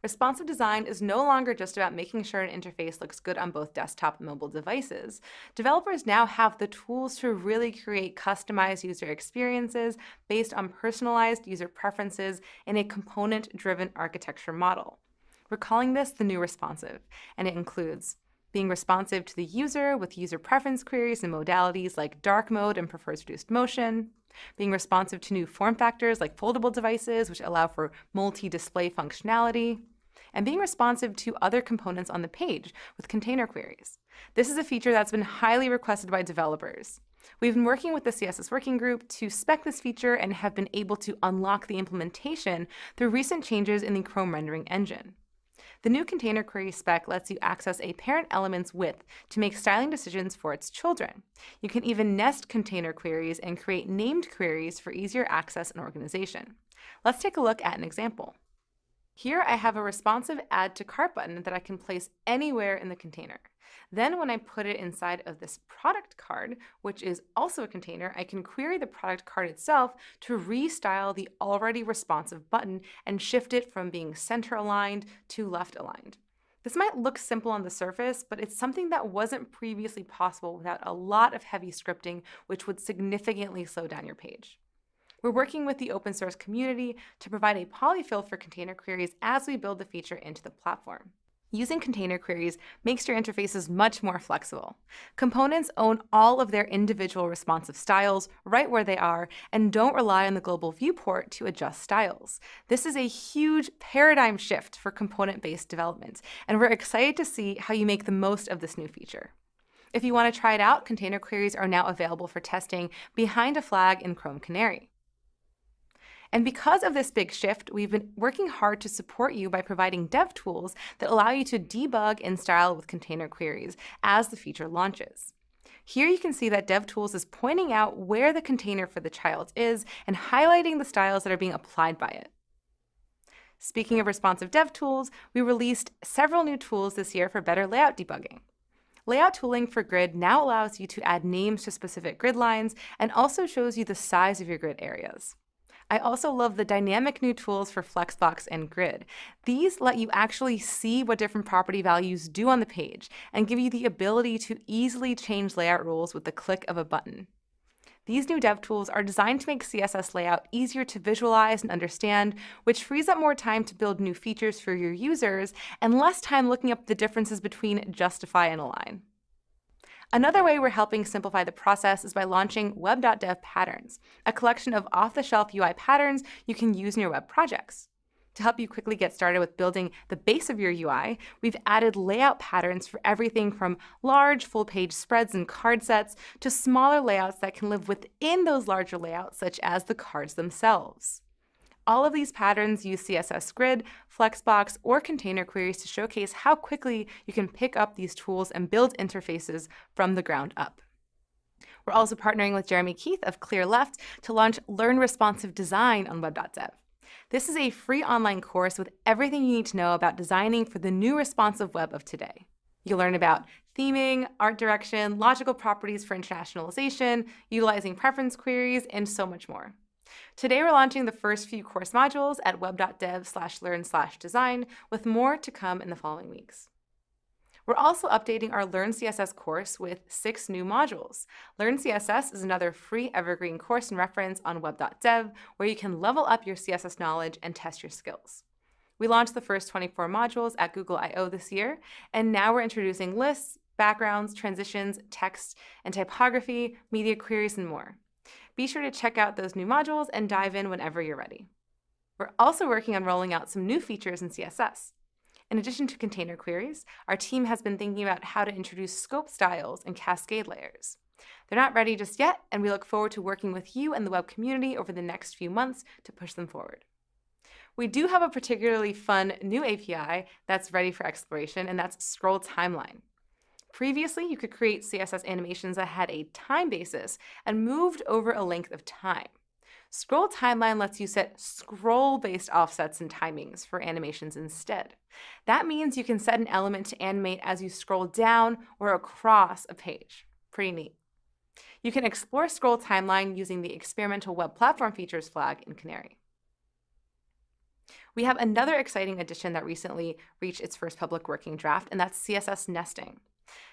[SPEAKER 7] Responsive design is no longer just about making sure an interface looks good on both desktop and mobile devices. Developers now have the tools to really create customized user experiences based on personalized user preferences in a component-driven architecture model. We're calling this the new responsive, and it includes being responsive to the user with user preference queries and modalities like dark mode and prefers reduced motion, being responsive to new form factors like foldable devices, which allow for multi-display functionality, and being responsive to other components on the page with container queries. This is a feature that's been highly requested by developers. We've been working with the CSS Working Group to spec this feature and have been able to unlock the implementation through recent changes in the Chrome rendering engine. The new container query spec lets you access a parent element's width to make styling decisions for its children. You can even nest container queries and create named queries for easier access and organization. Let's take a look at an example. Here I have a responsive Add to Cart button that I can place anywhere in the container. Then when I put it inside of this product card, which is also a container, I can query the product card itself to restyle the already responsive button and shift it from being center aligned to left aligned. This might look simple on the surface, but it's something that wasn't previously possible without a lot of heavy scripting, which would significantly slow down your page. We're working with the open source community to provide a polyfill for container queries as we build the feature into the platform. Using container queries makes your interfaces much more flexible. Components own all of their individual responsive styles right where they are and don't rely on the global viewport to adjust styles. This is a huge paradigm shift for component-based development, and we're excited to see how you make the most of this new feature. If you want to try it out, container queries are now available for testing behind a flag in Chrome Canary. And because of this big shift, we've been working hard to support you by providing dev tools that allow you to debug and style with container queries as the feature launches. Here you can see that DevTools is pointing out where the container for the child is and highlighting the styles that are being applied by it. Speaking of responsive dev tools, we released several new tools this year for better layout debugging. Layout tooling for grid now allows you to add names to specific grid lines and also shows you the size of your grid areas. I also love the dynamic new tools for Flexbox and Grid. These let you actually see what different property values do on the page and give you the ability to easily change layout rules with the click of a button. These new dev tools are designed to make CSS layout easier to visualize and understand, which frees up more time to build new features for your users and less time looking up the differences between justify and align. Another way we're helping simplify the process is by launching web.dev patterns, a collection of off-the-shelf UI patterns you can use in your web projects. To help you quickly get started with building the base of your UI, we've added layout patterns for everything from large full-page spreads and card sets to smaller layouts that can live within those larger layouts, such as the cards themselves. All of these patterns use CSS Grid, Flexbox, or container queries to showcase how quickly you can pick up these tools and build interfaces from the ground up. We're also partnering with Jeremy Keith of Clearleft to launch Learn Responsive Design on web.dev. This is a free online course with everything you need to know about designing for the new responsive web of today. You'll learn about theming, art direction, logical properties for internationalization, utilizing preference queries, and so much more. Today we're launching the first few course modules at web.dev slash learn slash design, with more to come in the following weeks. We're also updating our Learn CSS course with six new modules. Learn CSS is another free evergreen course and reference on web.dev where you can level up your CSS knowledge and test your skills. We launched the first 24 modules at Google I.O. this year, and now we're introducing lists, backgrounds, transitions, text, and typography, media queries, and more. Be sure to check out those new modules and dive in whenever you're ready. We're also working on rolling out some new features in CSS. In addition to container queries, our team has been thinking about how to introduce scope styles and cascade layers. They're not ready just yet, and we look forward to working with you and the web community over the next few months to push them forward. We do have a particularly fun new API that's ready for exploration, and that's Scroll Timeline. Previously, you could create CSS animations that had a time basis and moved over a length of time. Scroll Timeline lets you set scroll-based offsets and timings for animations instead. That means you can set an element to animate as you scroll down or across a page. Pretty neat. You can explore Scroll Timeline using the Experimental Web Platform Features flag in Canary. We have another exciting addition that recently reached its first public working draft, and that's CSS nesting.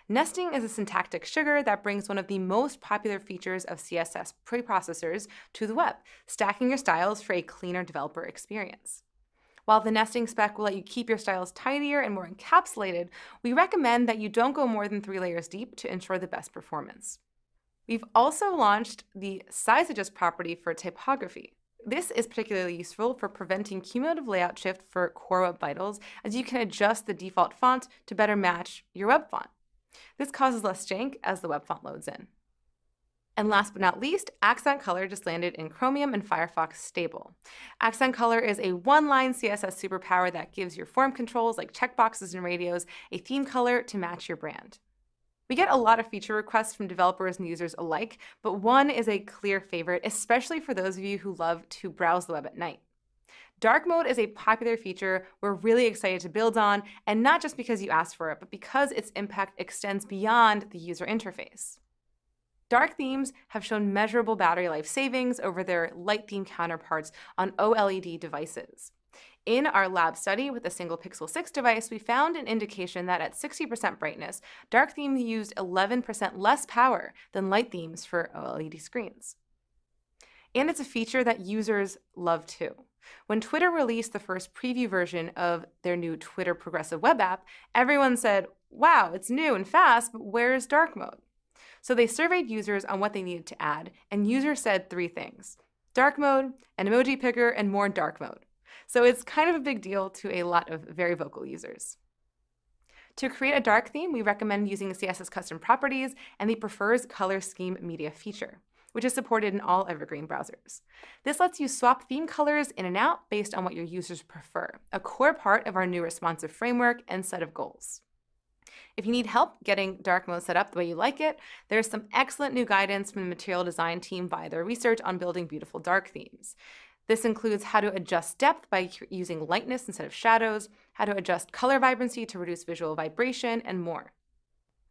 [SPEAKER 7] Nesting is a syntactic sugar that brings one of the most popular features of CSS preprocessors to the web, stacking your styles for a cleaner developer experience. While the nesting spec will let you keep your styles tidier and more encapsulated, we recommend that you don't go more than three layers deep to ensure the best performance. We've also launched the size adjust property for typography. This is particularly useful for preventing cumulative layout shift for Core Web Vitals, as you can adjust the default font to better match your web font. This causes less jank as the web font loads in. And last but not least, Accent Color just landed in Chromium and Firefox stable. Accent Color is a one-line CSS superpower that gives your form controls like checkboxes and radios a theme color to match your brand. We get a lot of feature requests from developers and users alike, but one is a clear favorite, especially for those of you who love to browse the web at night. Dark mode is a popular feature we're really excited to build on, and not just because you asked for it, but because its impact extends beyond the user interface. Dark themes have shown measurable battery life savings over their light theme counterparts on OLED devices. In our lab study with a single Pixel 6 device, we found an indication that at 60% brightness, dark themes used 11% less power than light themes for OLED screens. And it's a feature that users love too. When Twitter released the first preview version of their new Twitter Progressive Web app, everyone said, wow, it's new and fast, but where's dark mode? So they surveyed users on what they needed to add, and users said three things dark mode, an emoji picker, and more dark mode. So it's kind of a big deal to a lot of very vocal users. To create a dark theme, we recommend using CSS custom properties and the prefers color scheme media feature, which is supported in all Evergreen browsers. This lets you swap theme colors in and out based on what your users prefer, a core part of our new responsive framework and set of goals. If you need help getting dark mode set up the way you like it, there's some excellent new guidance from the material design team via their research on building beautiful dark themes. This includes how to adjust depth by using lightness instead of shadows, how to adjust color vibrancy to reduce visual vibration, and more.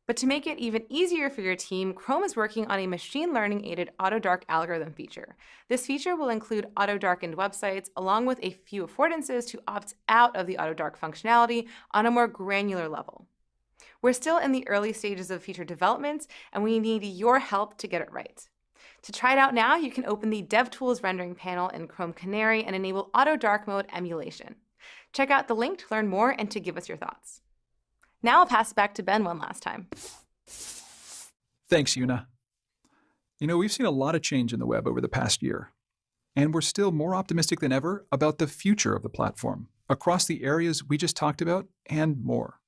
[SPEAKER 7] But to make it even easier for your team, Chrome is working on a machine learning aided auto dark algorithm feature. This feature will include auto darkened websites along with a few affordances to opt out of the auto dark functionality on a more granular level. We're still in the early stages of feature development, and we need your help to get it right. To try it out now, you can open the DevTools rendering panel in Chrome Canary and enable Auto Dark Mode emulation. Check out the link to learn more and to give us your thoughts. Now I'll pass it back to Ben one last time.
[SPEAKER 1] Thanks, Una. You know, we've seen a lot of change in the web over the past year, and we're still more optimistic than ever about the future of the platform across the areas we just talked about and more.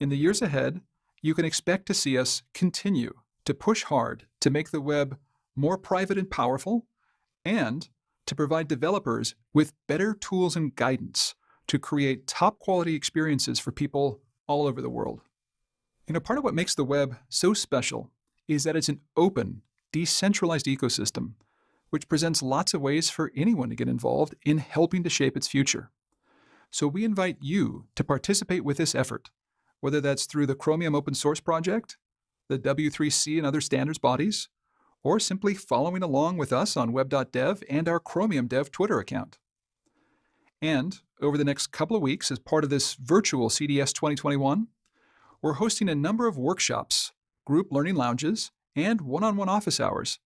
[SPEAKER 1] In the years ahead, you can expect to see us continue to push hard to make the web more private and powerful, and to provide developers with better tools and guidance to create top quality experiences for people all over the world. You know, part of what makes the web so special is that it's an open, decentralized ecosystem, which presents lots of ways for anyone to get involved in helping to shape its future. So we invite you to participate with this effort whether that's through the Chromium Open Source Project, the W3C and other standards bodies, or simply following along with us on web.dev and our Chromium Dev Twitter account. And over the next couple of weeks, as part of this virtual CDS 2021, we're hosting a number of workshops, group learning lounges, and one-on-one office hours,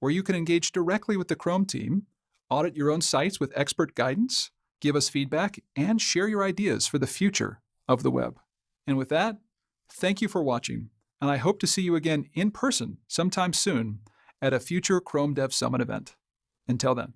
[SPEAKER 1] where you can engage directly with the Chrome team, audit your own sites with expert guidance, give us feedback, and share your ideas for the future of the web. And with that, thank you for watching, and I hope to see you again in person sometime soon at a future Chrome Dev Summit event. Until then.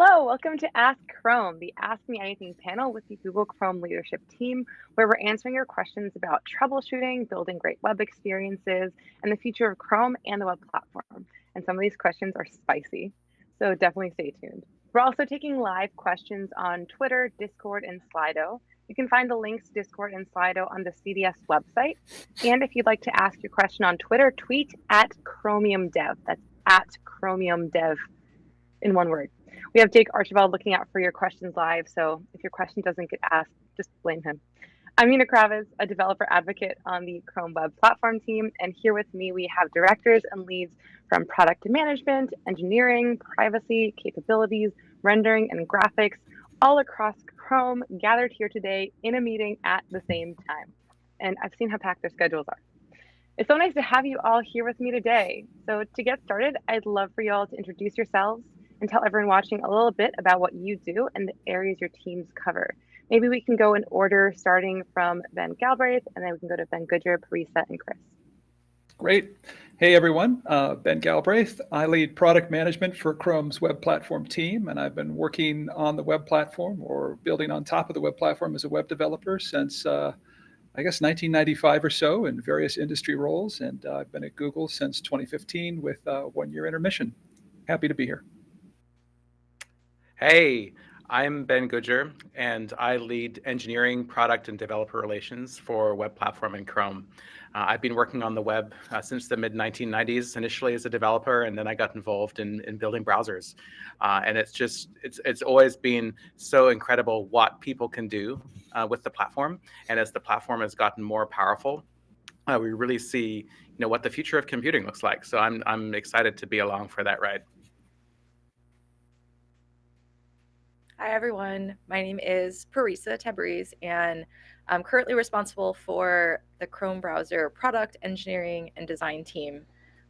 [SPEAKER 8] Hello, welcome to Ask Chrome, the Ask Me Anything panel with the Google Chrome leadership team, where we're answering your questions about troubleshooting, building great web experiences, and the future of Chrome and the web platform. And some of these questions are spicy, so definitely stay tuned. We're also taking live questions on Twitter, Discord, and Slido. You can find the links to Discord and Slido on the CDS website. And if you'd like to ask your question on Twitter, tweet at Chromium Dev. That's at Chromium Dev in one word. We have Jake Archibald looking out for your questions live, so if your question doesn't get asked, just blame him. I'm Una Kravets, a developer advocate on the Chrome Web Platform team, and here with me we have directors and leads from product management, engineering, privacy, capabilities, rendering, and graphics, all across Chrome, gathered here today in a meeting at the same time. And I've seen how packed their schedules are. It's so nice to have you all here with me today. So to get started, I'd love for you all to introduce yourselves, and tell everyone watching a little bit about what you do and the areas your teams cover. Maybe we can go in order starting from Ben Galbraith, and then we can go to Ben Goodger, Parisa, and Chris.
[SPEAKER 1] Great. Hey everyone, uh, Ben Galbraith. I lead product management for Chrome's web platform team, and I've been working on the web platform or building on top of the web platform as a web developer since, uh, I guess, 1995 or so in various industry roles. And uh, I've been at Google since 2015 with a one year intermission. Happy to be here.
[SPEAKER 9] Hey, I'm Ben Goodger, and I lead engineering, product, and developer relations for Web Platform and Chrome. Uh, I've been working on the web uh, since the mid 1990s, initially as a developer, and then I got involved in, in building browsers. Uh, and it's just, it's, it's always been so incredible what people can do uh, with the platform. And as the platform has gotten more powerful, uh, we really see you know, what the future of computing looks like. So I'm, I'm excited to be along for that ride.
[SPEAKER 10] Hi, everyone. My name is Parisa Tabriz, and I'm currently responsible for the Chrome browser product engineering and design team.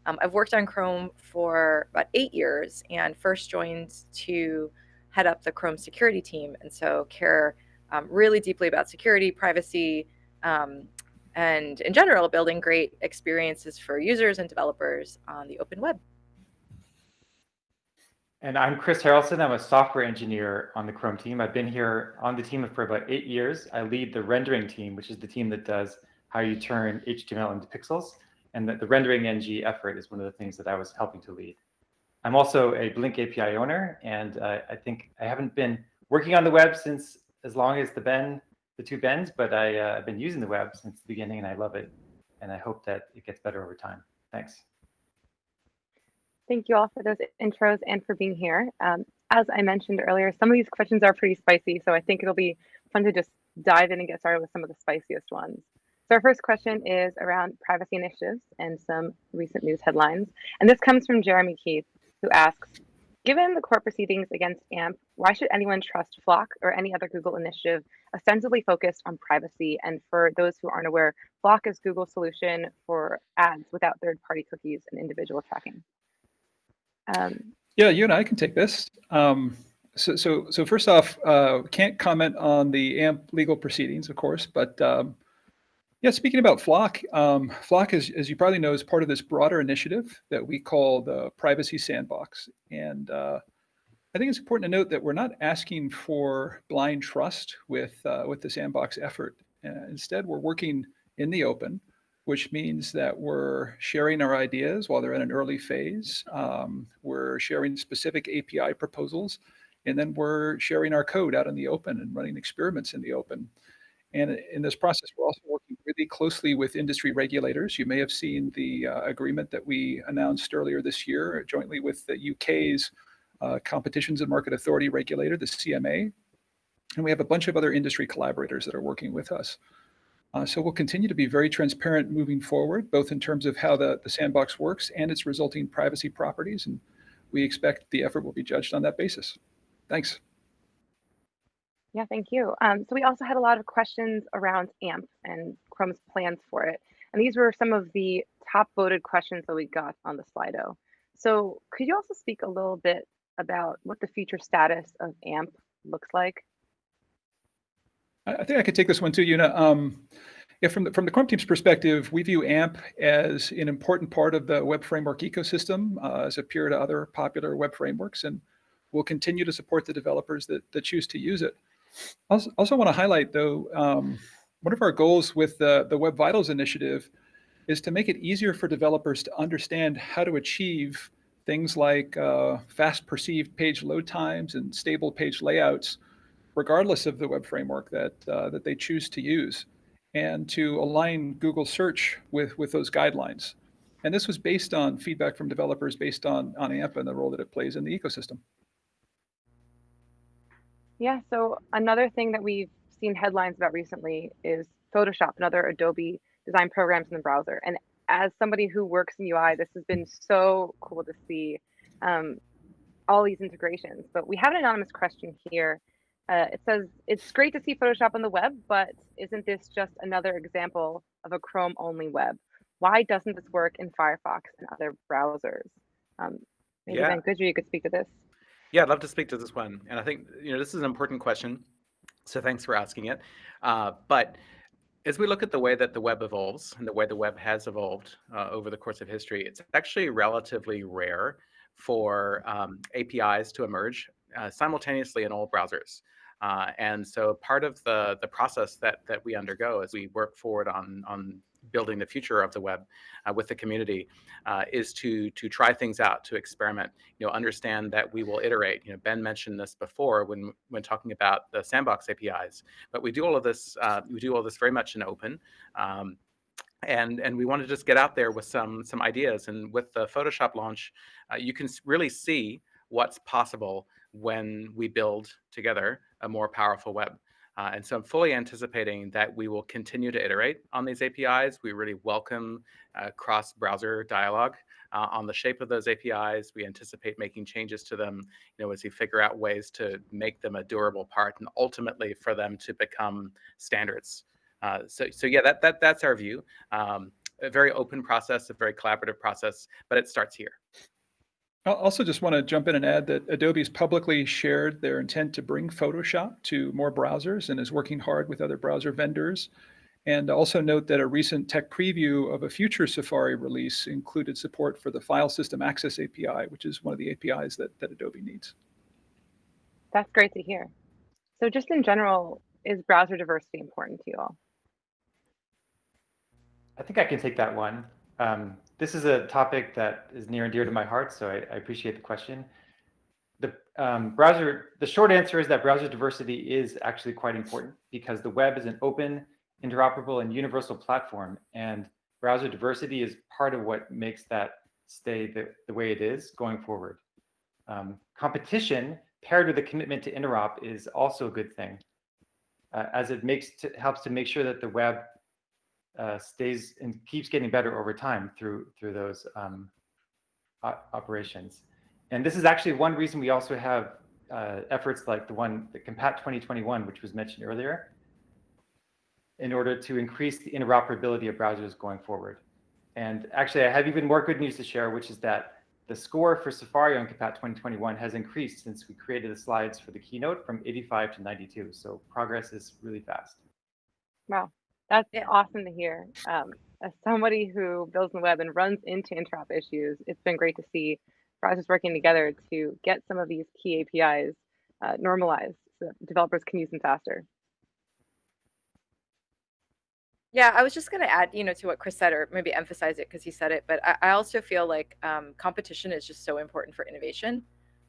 [SPEAKER 10] Um, I've worked on Chrome for about eight years and first joined to head up the Chrome security team, and so care um, really deeply about security, privacy, um, and in general, building great experiences for users and developers on the open web.
[SPEAKER 11] And I'm Chris Harrelson. I'm a software engineer on the Chrome team. I've been here on the team for about eight years. I lead the rendering team, which is the team that does how you turn HTML into pixels. And the, the rendering NG effort is one of the things that I was helping to lead. I'm also a Blink API owner, and uh, I think I haven't been working on the web since as long as the Ben, the two Bens, but I, uh, I've been using the web since the beginning, and I love it. And I hope that it gets better over time. Thanks.
[SPEAKER 8] Thank you all for those intros and for being here. Um, as I mentioned earlier, some of these questions are pretty spicy, so I think it'll be fun to just dive in and get started with some of the spiciest ones. So our first question is around privacy initiatives and some recent news headlines. And this comes from Jeremy Keith, who asks, given the court proceedings against AMP, why should anyone trust FLoC or any other Google initiative ostensibly focused on privacy? And for those who aren't aware, FLoC is Google's solution for ads without third-party cookies and individual tracking.
[SPEAKER 1] Um, yeah, you and I can take this. Um, so, so, so first off, uh, can't comment on the AMP legal proceedings, of course, but um, yeah, speaking about FLoC, um, FLoC, is, as you probably know, is part of this broader initiative that we call the Privacy Sandbox. And uh, I think it's important to note that we're not asking for blind trust with, uh, with the Sandbox effort. Uh, instead, we're working in the open which means that we're sharing our ideas while they're in an early phase. Um, we're sharing specific API proposals, and then we're sharing our code out in the open and running experiments in the open. And in this process, we're also working really closely with industry regulators. You may have seen the uh, agreement that we announced earlier this year jointly with the UK's uh, Competitions and Market Authority regulator, the CMA. And we have a bunch of other industry collaborators that are working with us. Uh, so we'll continue to be very transparent moving forward, both in terms of how the, the sandbox works and its resulting privacy properties. And we expect the effort will be judged on that basis. Thanks.
[SPEAKER 8] Yeah, thank you. Um, so we also had a lot of questions around AMP and Chrome's plans for it. And these were some of the top voted questions that we got on the Slido. So could you also speak a little bit about what the future status of AMP looks like?
[SPEAKER 1] I think I could take this one too, Una. Um, yeah, from the, from the Chrome team's perspective, we view AMP as an important part of the web framework ecosystem uh, as a peer to other popular web frameworks. And we'll continue to support the developers that, that choose to use it. Also, also want to highlight though, um, one of our goals with the, the Web Vitals initiative is to make it easier for developers to understand how to achieve things like uh, fast perceived page load times and stable page layouts, regardless of the web framework that, uh, that they choose to use, and to align Google search with, with those guidelines. And this was based on feedback from developers based on, on AMP and the role that it plays in the ecosystem.
[SPEAKER 8] Yeah, so another thing that we've seen headlines about recently is Photoshop and other Adobe design programs in the browser. And as somebody who works in UI, this has been so cool to see um, all these integrations. But we have an anonymous question here. Uh, it says, it's great to see Photoshop on the web, but isn't this just another example of a Chrome only web? Why doesn't this work in Firefox and other browsers? Um, maybe
[SPEAKER 9] Yeah.
[SPEAKER 8] Ben Goodger, you could speak to this.
[SPEAKER 9] Yeah, I'd love to speak to this one. And I think, you know, this is an important question. So thanks for asking it. Uh, but as we look at the way that the web evolves and the way the web has evolved uh, over the course of history, it's actually relatively rare for um, APIs to emerge uh, simultaneously in all browsers. Uh, and so part of the the process that that we undergo as we work forward on on building the future of the web uh, with the community uh, is to to try things out, to experiment. You know, understand that we will iterate. You know, Ben mentioned this before when when talking about the sandbox APIs. But we do all of this. Uh, we do all this very much in open. Um, and and we want to just get out there with some some ideas. And with the Photoshop launch, uh, you can really see what's possible when we build together a more powerful web. Uh, and so I'm fully anticipating that we will continue to iterate on these APIs. We really welcome uh, cross-browser dialogue uh, on the shape of those APIs. We anticipate making changes to them, you know, as we figure out ways to make them a durable part and ultimately for them to become standards. Uh, so, so yeah, that, that that's our view. Um, a very open process, a very collaborative process, but it starts here.
[SPEAKER 1] I also just want to jump in and add that Adobe's publicly shared their intent to bring Photoshop to more browsers and is working hard with other browser vendors. And also note that a recent tech preview of a future Safari release included support for the File System Access API, which is one of the APIs that, that Adobe needs.
[SPEAKER 8] That's great to hear. So just in general, is browser diversity important to you all?
[SPEAKER 11] I think I can take that one. Um, this is a topic that is near and dear to my heart, so I, I appreciate the question. The um, browser, the short answer is that browser diversity is actually quite important because the web is an open, interoperable, and universal platform, and browser diversity is part of what makes that stay the, the way it is going forward. Um, competition paired with a commitment to interop is also a good thing, uh, as it makes to, helps to make sure that the web uh, stays and keeps getting better over time through through those um, operations. And this is actually one reason we also have uh, efforts like the one, the Compat 2021, which was mentioned earlier, in order to increase the interoperability of browsers going forward. And actually, I have even more good news to share, which is that the score for Safari on Compat 2021 has increased since we created the slides for the keynote from 85 to 92. So progress is really fast.
[SPEAKER 8] Wow, that's awesome to hear. Um, as somebody who builds the web and runs into interop issues, it's been great to see browsers working together to get some of these key APIs uh, normalized so that developers can use them faster.
[SPEAKER 10] Yeah, I was just going to add, you know, to what Chris said, or maybe emphasize it because he said it. But I, I also feel like um, competition is just so important for innovation.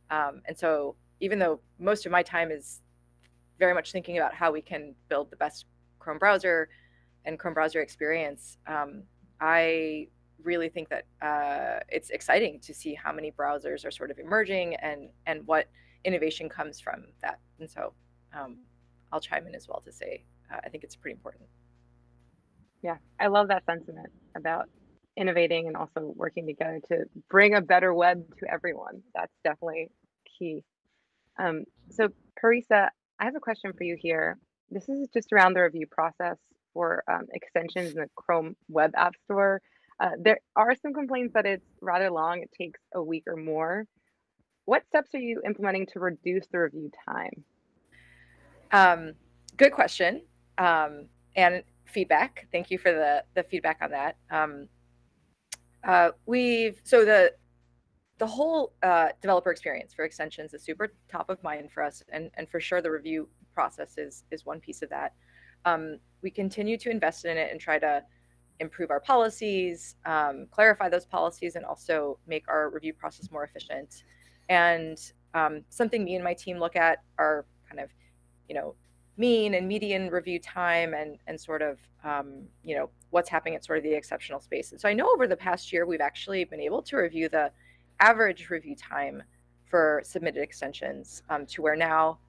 [SPEAKER 10] Um, and so, even though most of my time is very much thinking about how we can build the best Chrome browser and Chrome browser experience, um, I really think that uh, it's exciting to see how many browsers are sort of emerging and and what innovation comes from that. And so, um, I'll chime in as well to say uh, I think it's pretty important.
[SPEAKER 8] Yeah, I love that sentiment about innovating and also working together to bring a better web to everyone. That's definitely key. Um, so, Parisa, I have a question for you here. This is just around the review process for um, extensions in the Chrome Web App Store. Uh, there are some complaints that it's rather long, it takes a week or more. What steps are you implementing to reduce the review time?
[SPEAKER 10] Um, good question. Um, and feedback. Thank you for the the feedback on that. Um, uh, we've so the the whole uh, developer experience for extensions is super top of mind for us, and, and for sure the review process is, is one piece of that. Um, we continue to invest in it and try to improve our policies, um, clarify those policies, and also make our review process more efficient. And um, something me and my team look at are kind of, you know, mean and median review time and and sort of um, you know what's happening at sort of the exceptional spaces. So I know over the past year we've actually been able to review the average review time for submitted extensions um, to where now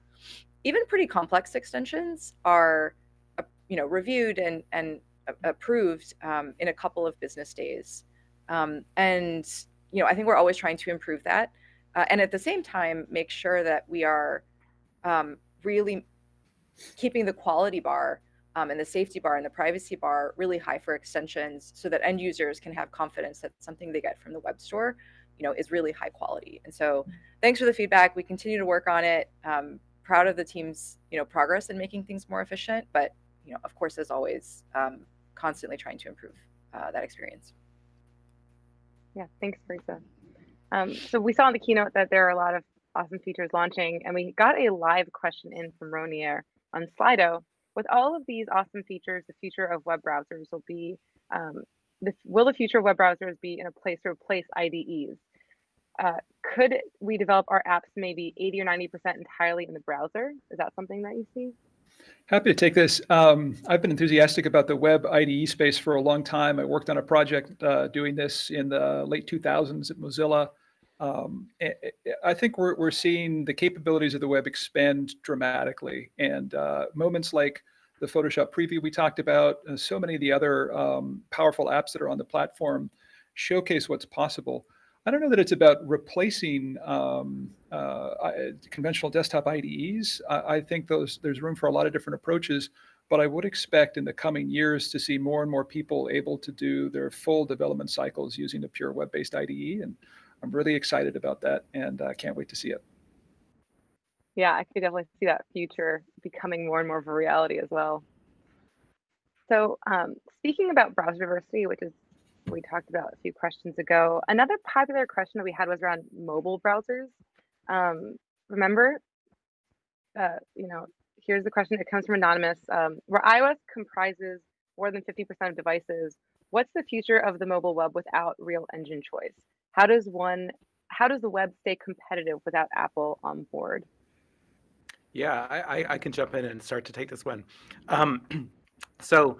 [SPEAKER 10] even pretty complex extensions are you know reviewed and and approved um, in a couple of business days. Um, and you know I think we're always trying to improve that, uh, and at the same time make sure that we are um, really keeping the quality bar um, and the safety bar and the privacy bar really high for extensions so that end users can have confidence that something they get from the web store you know is really high quality. And so thanks for the feedback. We continue to work on it. Um, proud of the team's you know progress in making things more efficient but you know of course as always um, constantly trying to improve uh, that experience
[SPEAKER 8] yeah thanks Parisa. Um, so we saw in the keynote that there are a lot of awesome features launching and we got a live question in from Ronier on Slido. With all of these awesome features, the future of web browsers will be, um, the, will the future of web browsers be in a place to replace IDEs? Uh, could we develop our apps maybe 80 or 90% entirely in the browser? Is that something that you see?
[SPEAKER 1] Happy to take this. Um, I've been enthusiastic about the web IDE space for a long time. I worked on a project uh, doing this in the late 2000s at Mozilla. Um, I think we're, we're seeing the capabilities of the web expand dramatically and uh, moments like the Photoshop preview we talked about, so many of the other um, powerful apps that are on the platform showcase what's possible. I don't know that it's about replacing um, uh, conventional desktop IDEs. I, I, think those there's room for a lot of different approaches, but I would expect in the coming years to see more and more people able to do their full development cycles using a pure web-based IDE. And I'm really excited about that and I uh, can't wait to see it.
[SPEAKER 8] Yeah, I could definitely see that future becoming more and more of a reality as well. So um, speaking about browser diversity, which is we talked about a few questions ago, another popular question that we had was around mobile browsers. Um, remember, uh, you know, here's the question. It comes from Anonymous. Um, where iOS comprises more than 50% of devices, what's the future of the mobile web without real engine choice? How does one, how does the web stay competitive without Apple on board?
[SPEAKER 9] Yeah, I, I can jump in and start to take this one. Um, so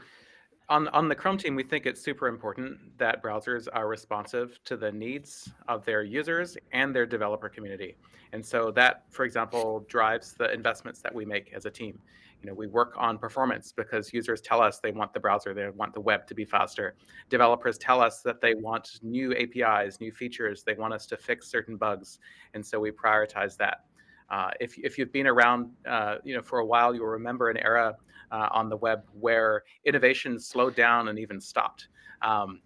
[SPEAKER 9] on, on the Chrome team, we think it's super important that browsers are responsive to the needs of their users and their developer community. And so that, for example, drives the investments that we make as a team. You know, we work on performance because users tell us they want the browser, they want the web to be faster. Developers tell us that they want new APIs, new features, they want us to fix certain bugs. And so we prioritize that. Uh, if, if you've been around, uh, you know, for a while, you'll remember an era uh, on the web where innovation slowed down and even stopped um,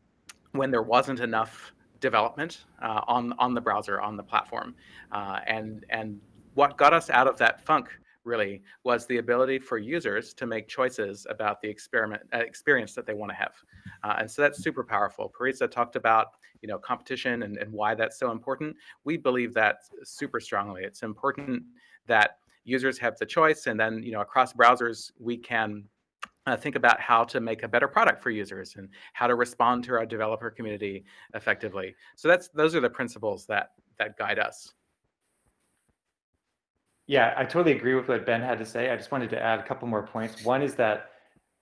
[SPEAKER 9] when there wasn't enough development uh, on on the browser on the platform, uh, and and what got us out of that funk really was the ability for users to make choices about the experiment uh, experience that they want to have. Uh, and so that's super powerful. Parisa talked about you know competition and, and why that's so important. We believe that super strongly. It's important that users have the choice and then you know across browsers we can uh, think about how to make a better product for users and how to respond to our developer community effectively. So that's those are the principles that that guide us.
[SPEAKER 11] Yeah, I totally agree with what Ben had to say. I just wanted to add a couple more points. One is that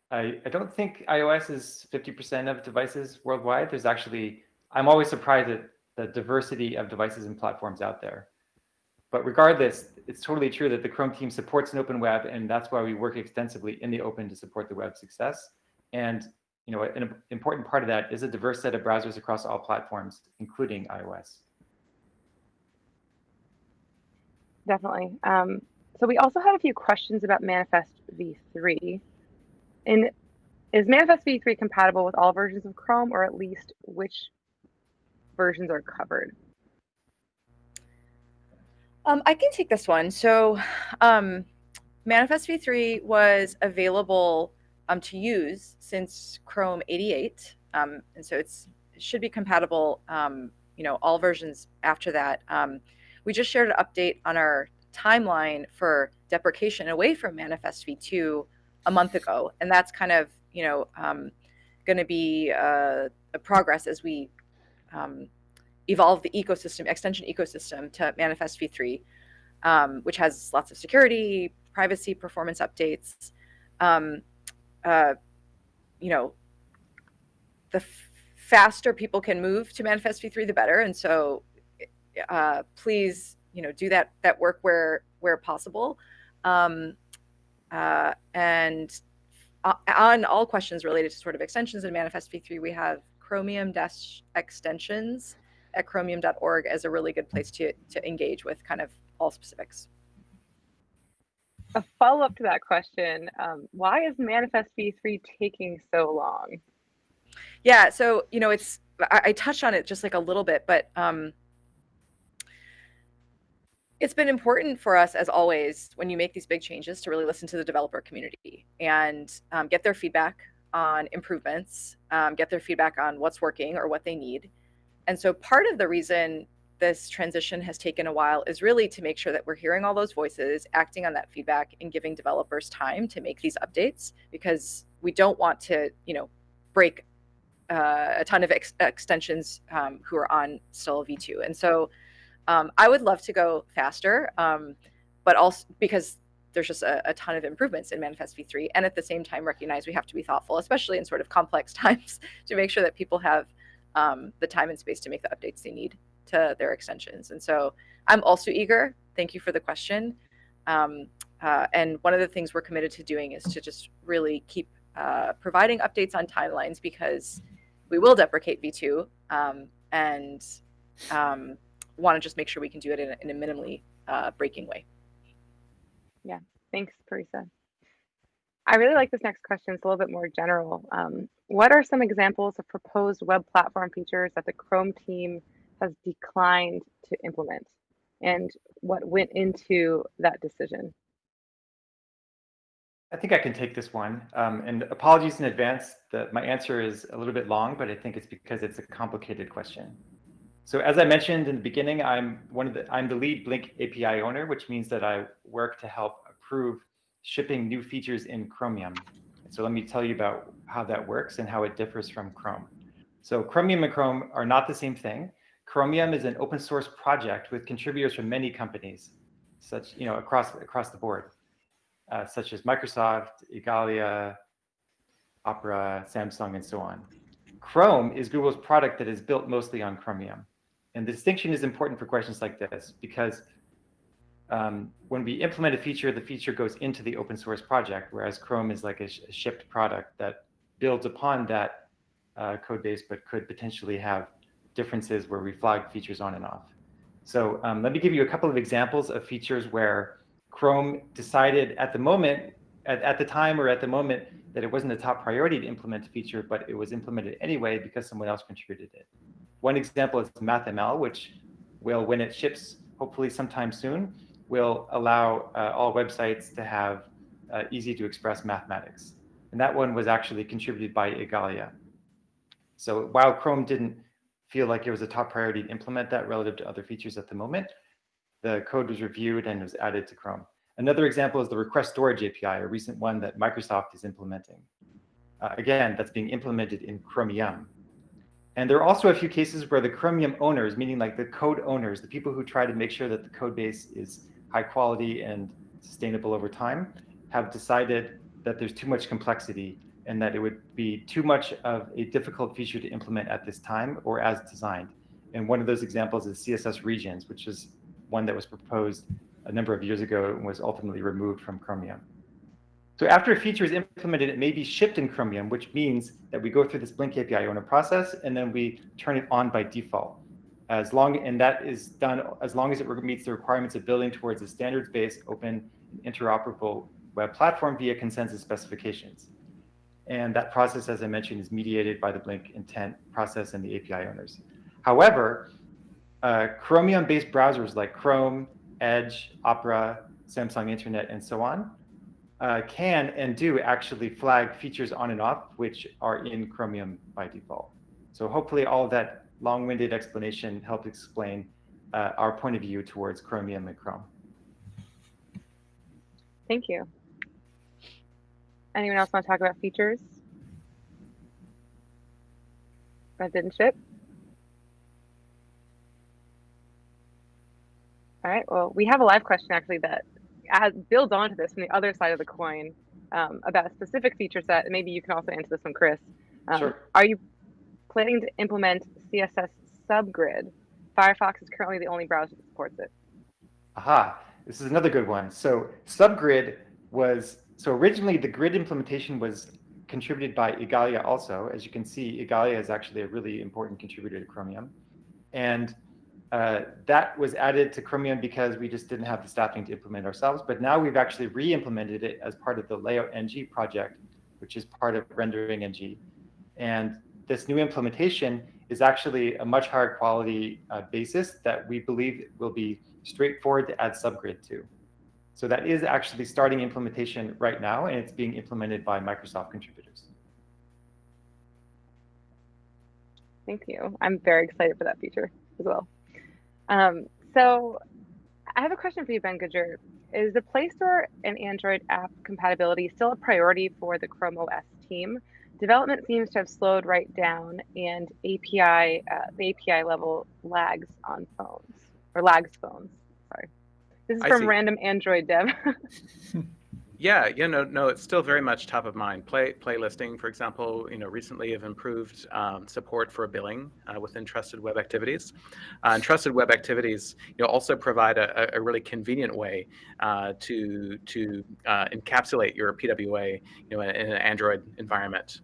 [SPEAKER 11] I, I don't think iOS is 50% of devices worldwide. There's actually, I'm always surprised at the diversity of devices and platforms out there. But regardless, it's totally true that the Chrome team supports an open web, and that's why we work extensively in the open to support the web success. And you know, an important part of that is a diverse set of browsers across all platforms, including iOS.
[SPEAKER 8] definitely. Um, so we also had a few questions about Manifest v3. And is Manifest v3 compatible with all versions of Chrome, or at least which versions are covered?
[SPEAKER 10] Um, I can take this one. So um, Manifest v3 was available um, to use since Chrome 88. Um, and so it's, it should be compatible um, you know all versions after that. Um, we just shared an update on our timeline for deprecation away from Manifest v2 a month ago, and that's kind of you know going to be uh, a progress as we evolve the ecosystem, extension ecosystem to Manifest v3, um, which has lots of security, privacy, performance updates. Um, uh, you know, the faster people can move to Manifest v3, the better. And so, uh, please, you know, do that that work where where possible. Um, uh, and uh, on all questions related to sort of extensions in Manifest v3, we have Chromium dash extensions at chromium.org as a really good place to to engage with kind of all specifics.
[SPEAKER 7] A follow up to that question: um, Why is Manifest v3 taking so long?
[SPEAKER 10] Yeah, so you know, it's I, I touched on it just like a little bit, but um, it's been important for us, as always, when you make these big changes, to really listen to the developer community and um, get their feedback on improvements, um, get their feedback on what's working or what they need. And so, part of the reason this transition has taken a while is really to make sure that we're hearing all those voices, acting on that feedback, and giving developers time to make these updates because we don't want to, you know, break uh, a ton of ex extensions um, who are on still v2. And so um, I would love to go faster, um, but also because there's just a, a, ton of improvements in Manifest v3, and at the same time recognize we have to be thoughtful, especially in sort of complex times, to make sure that people have um, the time and space to make the updates they need to their extensions. And so I'm also eager. Thank you for the question. Um, uh, and one of the things we're committed to doing is to just really keep uh, providing updates on timelines because we will deprecate v2 um, and um, want to just make sure we can do it in a, in a minimally uh, breaking way.
[SPEAKER 7] Yeah, thanks, Parisa. I really like this next question. It's a little bit more general. Um, what are some examples of proposed web platform features that the Chrome team has declined to implement? And what went into that decision?
[SPEAKER 11] I think I can take this one. Um, and apologies in advance that my answer is a little bit long, but I think it's because it's a complicated question. So as I mentioned in the beginning, I'm one of the I'm the lead Blink API owner, which means that I work to help approve shipping new features in Chromium. So let me tell you about how that works and how it differs from Chrome. So Chromium and Chrome are not the same thing. Chromium is an open source project with contributors from many companies, such you know across across the board, uh, such as Microsoft, Igalia, Opera, Samsung, and so on. Chrome is Google's product that is built mostly on Chromium. And the distinction is important for questions like this because um, when we implement a feature, the feature goes into the open source project, whereas Chrome is like a, sh a shipped product that builds upon that uh, code base, but could potentially have differences where we flag features on and off. So um, let me give you a couple of examples of features where Chrome decided at the moment, at, at the time or at the moment, that it wasn't a top priority to implement a feature, but it was implemented anyway because someone else contributed it. One example is MathML, which will, when it ships, hopefully sometime soon, will allow uh, all websites to have uh, easy to express mathematics. And that one was actually contributed by Igalia. So while Chrome didn't feel like it was a top priority to implement that relative to other features at the moment, the code was reviewed and was added to Chrome. Another example is the request storage API, a recent one that Microsoft is implementing. Uh, again, that's being implemented in Chromium. And there are also a few cases where the Chromium owners, meaning like the code owners, the people who try to make sure that the code base is high quality and sustainable over time, have decided that there's too much complexity and that it would be too much of a difficult feature to implement at this time or as designed. And one of those examples is CSS regions, which is one that was proposed a number of years ago and was ultimately removed from Chromium. So after a feature is implemented, it may be shipped in Chromium, which means that we go through this Blink API owner process, and then we turn it on by default. As long, and that is done as long as it meets the requirements of building towards a standards-based, open, interoperable web platform via consensus specifications. And that process, as I mentioned, is mediated by the Blink intent process and the API owners. However, uh, Chromium-based browsers like Chrome, Edge, Opera, Samsung Internet, and so on uh, can and do actually flag features on and off, which are in Chromium by default. So hopefully all that long-winded explanation helped explain uh, our point of view towards Chromium and Chrome.
[SPEAKER 8] Thank you. Anyone else want to talk about features that didn't ship? All right, well, we have a live question actually that adds, builds onto this from the other side of the coin um, about a specific feature set. Maybe you can also answer this one, Chris. Um,
[SPEAKER 11] Sure.
[SPEAKER 8] Are you planning to implement CSS subgrid? Firefox is currently the only browser that supports it.
[SPEAKER 11] Aha, this is another good one. So subgrid was, so originally the grid implementation was contributed by Igalia also. As you can see, Igalia is actually a really important contributor to Chromium. And uh, that was added to Chromium because we just didn't have the staffing to implement ourselves. But now we've actually re-implemented it as part of the Layout NG project, which is part of Rendering NG. And this new implementation is actually a much higher quality uh, basis that we believe will be straightforward to add subgrid to. So that is actually starting implementation right now, and it's being implemented by Microsoft contributors.
[SPEAKER 8] Thank you. I'm very excited for that feature as well. Um, so I have a question for you, Ben Goodger. Is the Play Store and Android app compatibility still a priority for the Chrome OS team? Development seems to have slowed right down, and API uh, the API level lags on phones or lags phones. Sorry, this is
[SPEAKER 9] I
[SPEAKER 8] from
[SPEAKER 9] see.
[SPEAKER 8] random Android dev.
[SPEAKER 9] Yeah, you know, no, it's still very much top of mind. Play playlisting, for example, you know, recently have improved um, support for billing uh, within Trusted Web Activities, uh, and Trusted Web Activities, you know, also provide a, a really convenient way uh, to to uh, encapsulate your PWA, you know, in, in an Android environment.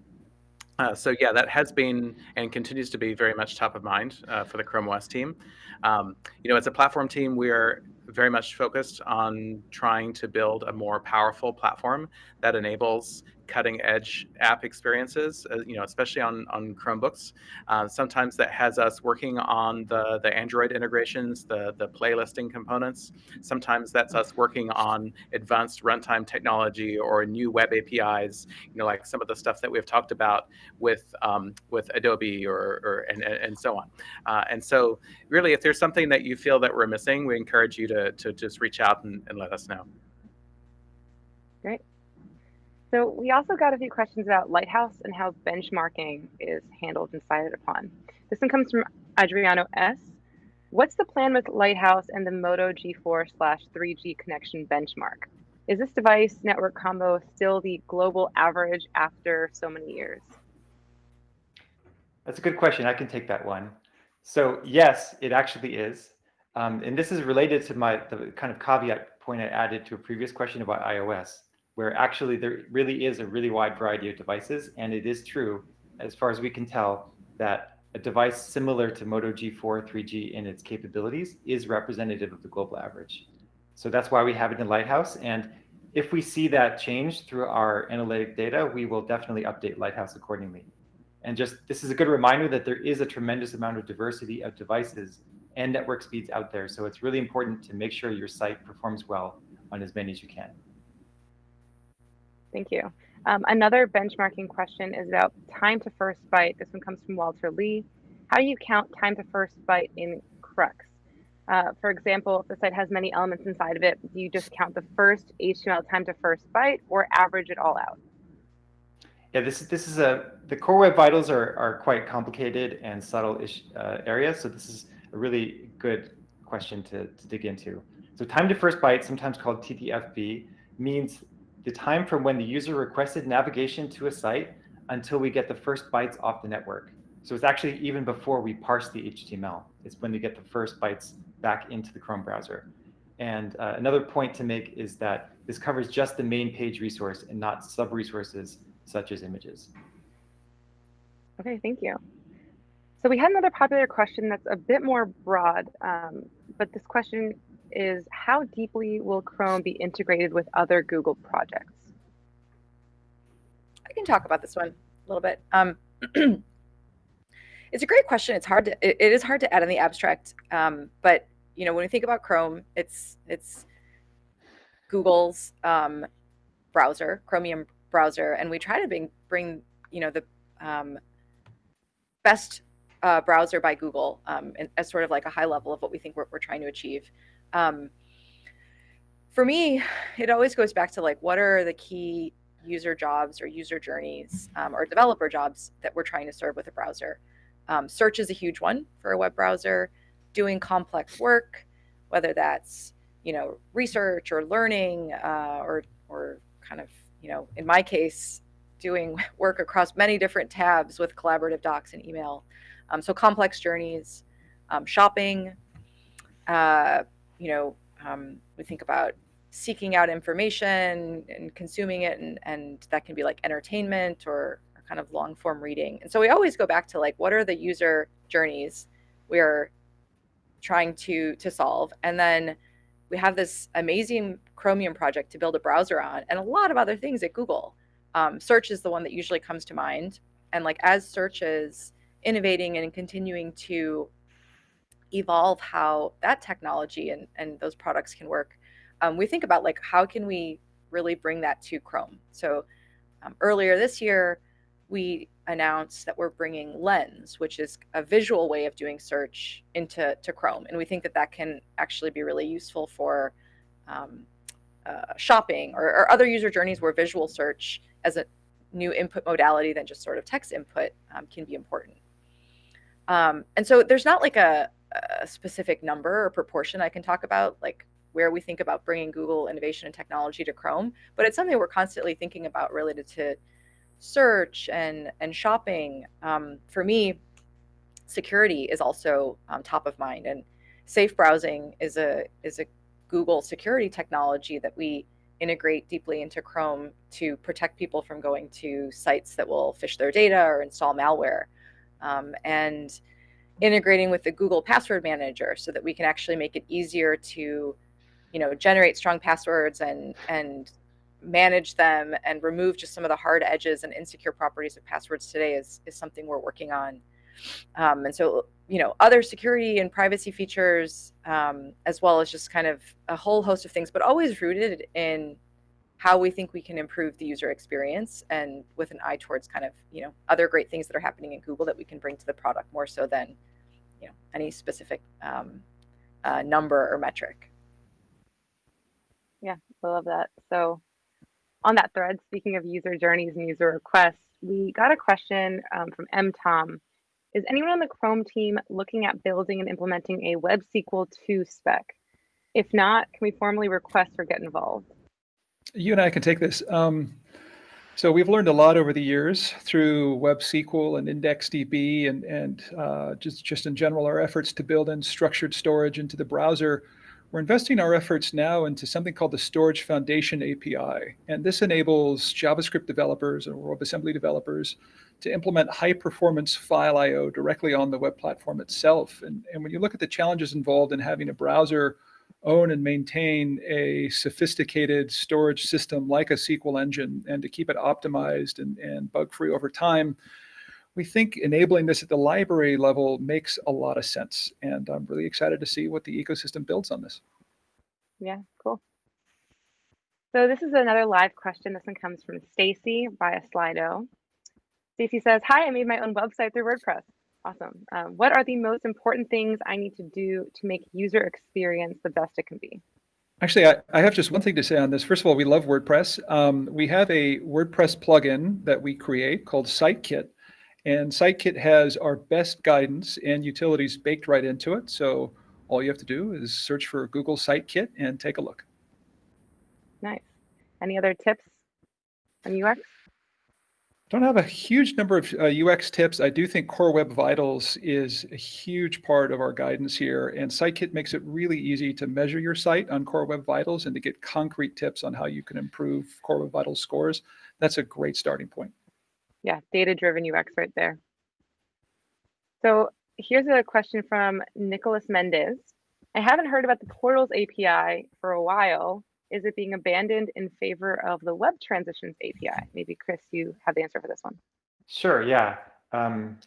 [SPEAKER 9] Uh, so yeah, that has been and continues to be very much top of mind uh, for the Chrome OS team. Um, you know, as a platform team, we are very much focused on trying to build a more powerful platform that enables cutting edge app experiences, uh, you know, especially on, on Chromebooks. Uh, sometimes that has us working on the, the Android integrations, the, the playlisting components. Sometimes that's us working on advanced runtime technology or new web APIs, you know, like some of the stuff that we've talked about with, um, with Adobe or, or and, and so on. Uh, and so really, if there's something that you feel that we're missing, we encourage you to, to just reach out and, and let us know.
[SPEAKER 8] Great. So we also got a few questions about Lighthouse and how benchmarking is handled and decided upon. This one comes from Adriano S. What's the plan with Lighthouse and the Moto G4 slash 3G connection benchmark? Is this device network combo still the global average after so many years?
[SPEAKER 11] That's a good question. I can take that one. So yes, it actually is. Um, and this is related to my the kind of caveat point I added to a previous question about iOS, where actually there really is a really wide variety of devices. And it is true, as far as we can tell, that a device similar to Moto G4 3G in its capabilities is representative of the global average. So that's why we have it in Lighthouse. And if we see that change through our analytic data, we will definitely update Lighthouse accordingly. And just this is a good reminder that there is a tremendous amount of diversity of devices and network speeds out there. So it's really important to make sure your site performs well on as many as you can.
[SPEAKER 8] Thank you. Um, another benchmarking question is about time to first byte. This one comes from Walter Lee. How do you count time to first byte in CrUX? Uh, for example, if the site has many elements inside of it, do you just count the first HTML time to first byte or average it all out?
[SPEAKER 11] Yeah, this is this is a the core web vitals are are quite complicated and subtle ish uh, areas. So this is a really good question to, to dig into. So time to first byte, sometimes called TTFB, means the time from when the user requested navigation to a site until we get the first bytes off the network. So it's actually even before we parse the HTML. It's when we get the first bytes back into the Chrome browser. And uh, another point to make is that this covers just the main page resource and not sub-resources such as images.
[SPEAKER 8] Okay, thank you. So we had another popular question that's a bit more broad, um, but this question is how deeply will Chrome be integrated with other Google projects?
[SPEAKER 10] I can talk about this one a little bit. Um, it's a great question. It's hard to it, it is hard to add in the abstract, um, but you know when we think about Chrome, it's it's Google's um, browser, Chromium browser, and we try to bring bring you know the um, best uh, browser by Google um, as sort of like a high level of what we think we're, we're trying to achieve. Um, for me, it always goes back to like, what are the key user jobs or user journeys um, or developer jobs that we're trying to serve with a browser? Um, search is a huge one for a web browser. Doing complex work, whether that's you know research or learning uh, or or kind of you know in my case doing work across many different tabs with collaborative docs and email. Um, so complex journeys, um, shopping, uh, you know, um, we think about seeking out information and consuming it, and, and that can be like entertainment or, or kind of long form reading. And so we always go back to like, what are the user journeys we are trying to to solve, and then we have this amazing Chromium project to build a browser on, and a lot of other things at Google. Um, search is the one that usually comes to mind, and like as search is innovating and continuing to evolve how that technology and, and those products can work, um, we think about like how can we really bring that to Chrome. So um, earlier this year, we announced that we're bringing Lens, which is a visual way of doing search into to Chrome, and we think that that can actually be really useful for um, uh, shopping or, or, other user journeys where visual search as a new input modality than just sort of text input um, can be important. Um, and so there's not like a, a specific number or proportion I can talk about, like where we think about bringing Google innovation and technology to Chrome, but it's something we're constantly thinking about related to search and and shopping. Um, for me, security is also um, top of mind, and safe browsing is a is a Google security technology that we integrate deeply into Chrome to protect people from going to sites that will phish their data or install malware. Um, and integrating with the Google Password Manager so that we can actually make it easier to, you know, generate strong passwords and and manage them and remove just some of the hard edges and insecure properties of passwords today is is something we're working on. Um, and so, you know, other security and privacy features, um, as well as just kind of a whole host of things, but always rooted in how we think we can improve the user experience and with an eye towards kind of, you know, other great things that are happening in Google that we can bring to the product more so than, you know, any specific um, uh, number or metric.
[SPEAKER 7] Yeah, I love that. So on that thread, speaking of user journeys and user requests, we got a question um, from M. Tom is anyone on the Chrome team looking at building and implementing a Web SQL 2 spec? If not, can we formally request or get involved?
[SPEAKER 1] You and I can take this. Um, so we've learned a lot over the years through Web SQL and IndexedDB and, and uh, just, just in general, our efforts to build in structured storage into the browser. We're investing our efforts now into something called the Storage Foundation API. And this enables JavaScript developers or WebAssembly developers to implement high performance file IO directly on the web platform itself. And, and when you look at the challenges involved in having a browser own and maintain a sophisticated storage system like a SQL engine and to keep it optimized and, and bug free over time, we think enabling this at the library level makes a lot of sense. And I'm really excited to see what the ecosystem builds on this.
[SPEAKER 7] Yeah, cool. So this is another live question. This one comes from Stacy via Slido. Stacy says, hi, I made my own website through WordPress. Awesome. Um, what are the most important things I need to do to make user experience the best it can be?
[SPEAKER 1] Actually, I, I have just one thing to say on this. First of all, we love WordPress. Um, we have a WordPress plugin that we create called SiteKit. And SiteKit has our best guidance and utilities baked right into it. So all you have to do is search for Google SiteKit and take a look.
[SPEAKER 7] Nice. Any other tips on UX?
[SPEAKER 1] Don't have a huge number of uh, UX tips. I do think Core Web Vitals is a huge part of our guidance here, and SiteKit makes it really easy to measure your site on Core Web Vitals and to get concrete tips on how you can improve Core Web Vitals scores. That's a great starting point.
[SPEAKER 7] Yeah, data-driven UX right there. So here's a question from Nicholas Mendez. I haven't heard about the Portals API for a while is it being abandoned in favor of the Web Transitions API? Maybe Chris, you have the answer for this one.
[SPEAKER 11] Sure, yeah. Um,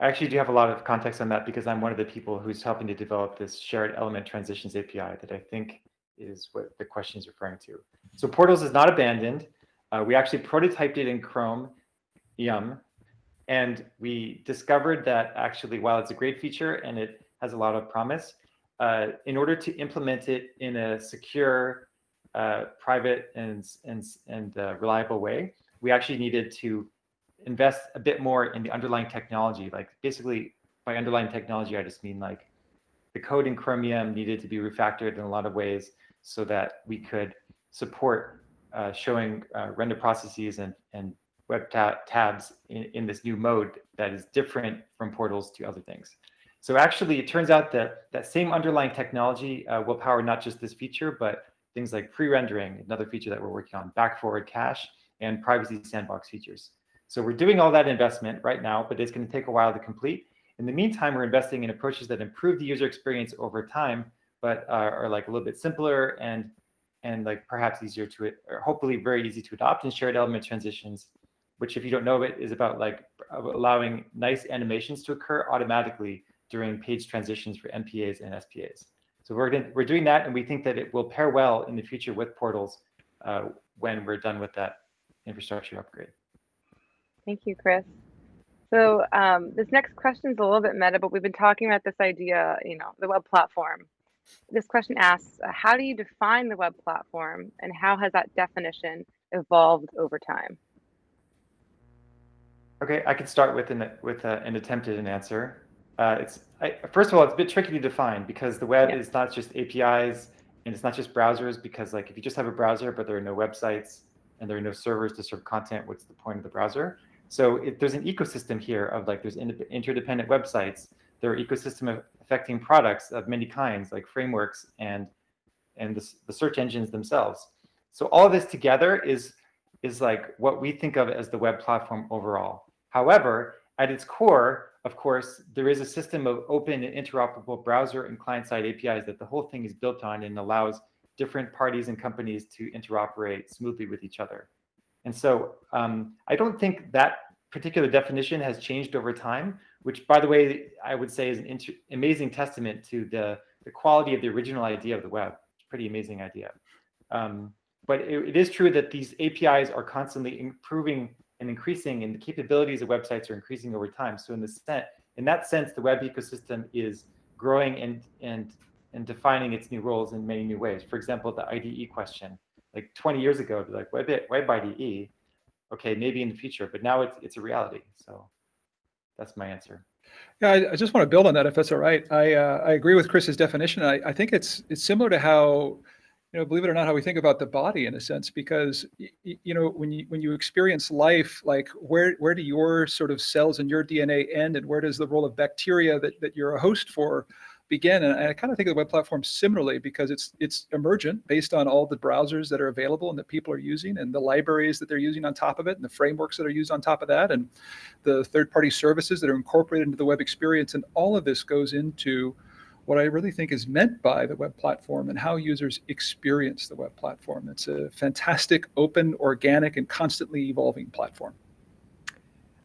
[SPEAKER 11] I actually do have a lot of context on that because I'm one of the people who's helping to develop this shared element transitions API that I think is what the question is referring to. So Portals is not abandoned. Uh, we actually prototyped it in Chrome EM And we discovered that actually, while it's a great feature and it has a lot of promise, uh, in order to implement it in a secure, uh, private, and, and, and uh, reliable way, we actually needed to invest a bit more in the underlying technology. Like basically, by underlying technology, I just mean like the code in Chromium needed to be refactored in a lot of ways so that we could support uh, showing uh, render processes and, and web ta tabs in, in this new mode that is different from portals to other things. So actually, it turns out that that same underlying technology uh, will power not just this feature, but things like pre-rendering, another feature that we're working on, back-forward cache, and privacy sandbox features. So we're doing all that investment right now, but it's going to take a while to complete. In the meantime, we're investing in approaches that improve the user experience over time, but are, are like a little bit simpler and and like perhaps easier to, or hopefully very easy to adopt and shared element transitions which if you don't know it is about like allowing nice animations to occur automatically during page transitions for MPAs and SPAs. So we're, gonna, we're doing that and we think that it will pair well in the future with portals uh, when we're done with that infrastructure upgrade.
[SPEAKER 7] Thank you, Chris. So um, this next question is a little bit meta, but we've been talking about this idea, you know, the web platform. This question asks, uh, how do you define the web platform and how has that definition evolved over time?
[SPEAKER 11] Okay, I can start with an with a, an attempted an answer. Uh, it's I, first of all, it's a bit tricky to define because the web yeah. is not just APIs and it's not just browsers. Because like if you just have a browser but there are no websites and there are no servers to serve content, what's the point of the browser? So it, there's an ecosystem here of like there's interdependent websites. There are ecosystem of affecting products of many kinds, like frameworks and and the, the search engines themselves. So all of this together is is like what we think of as the web platform overall. However, at its core, of course, there is a system of open and interoperable browser and client-side APIs that the whole thing is built on and allows different parties and companies to interoperate smoothly with each other. And so um, I don't think that particular definition has changed over time, which, by the way, I would say is an amazing testament to the, the quality of the original idea of the web. It's A pretty amazing idea. Um, but it, it is true that these APIs are constantly improving and increasing and the capabilities of websites are increasing over time. So in the set, in that sense, the web ecosystem is growing and and and defining its new roles in many new ways. For example, the IDE question, like 20 years ago, be like web it web IDE, okay, maybe in the future, but now it's it's a reality. So that's my answer.
[SPEAKER 1] Yeah, I, I just want to build on that if that's all right. I uh, I agree with Chris's definition. I, I think it's it's similar to how you know, believe it or not, how we think about the body in a sense, because you know, when you when you experience life, like where where do your sort of cells and your DNA end, and where does the role of bacteria that that you're a host for begin? And I kind of think of the web platform similarly because it's it's emergent based on all the browsers that are available and that people are using, and the libraries that they're using on top of it, and the frameworks that are used on top of that, and the third-party services that are incorporated into the web experience, and all of this goes into what I really think is meant by the web platform and how users experience the web platform. It's a fantastic, open, organic, and constantly evolving platform.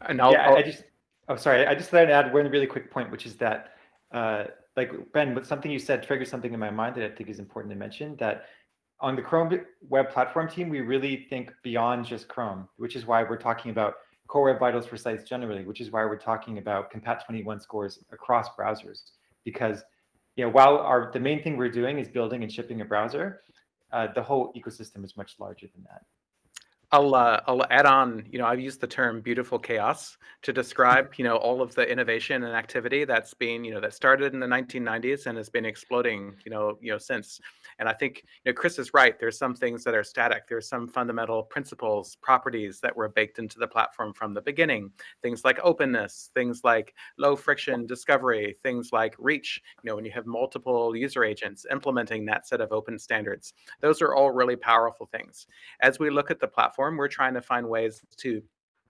[SPEAKER 11] And I'll, yeah, I'll, I just, oh, sorry, I just thought I'd add one really quick point, which is that, uh, like Ben, something you said triggered something in my mind that I think is important to mention. That on the Chrome web platform team, we really think beyond just Chrome, which is why we're talking about core web vitals for sites generally, which is why we're talking about Compat 21 scores across browsers, because you know, while our the main thing we're doing is building and shipping a browser, uh, the whole ecosystem is much larger than that.
[SPEAKER 9] I'll uh, I'll add on. You know, I've used the term "beautiful chaos" to describe you know all of the innovation and activity that's been you know that started in the 1990s and has been exploding you know you know since. And I think you know Chris is right. There's some things that are static. There's some fundamental principles, properties that were baked into the platform from the beginning. Things like openness, things like low friction discovery, things like reach. You know, when you have multiple user agents implementing that set of open standards, those are all really powerful things. As we look at the platform, we're trying to find ways to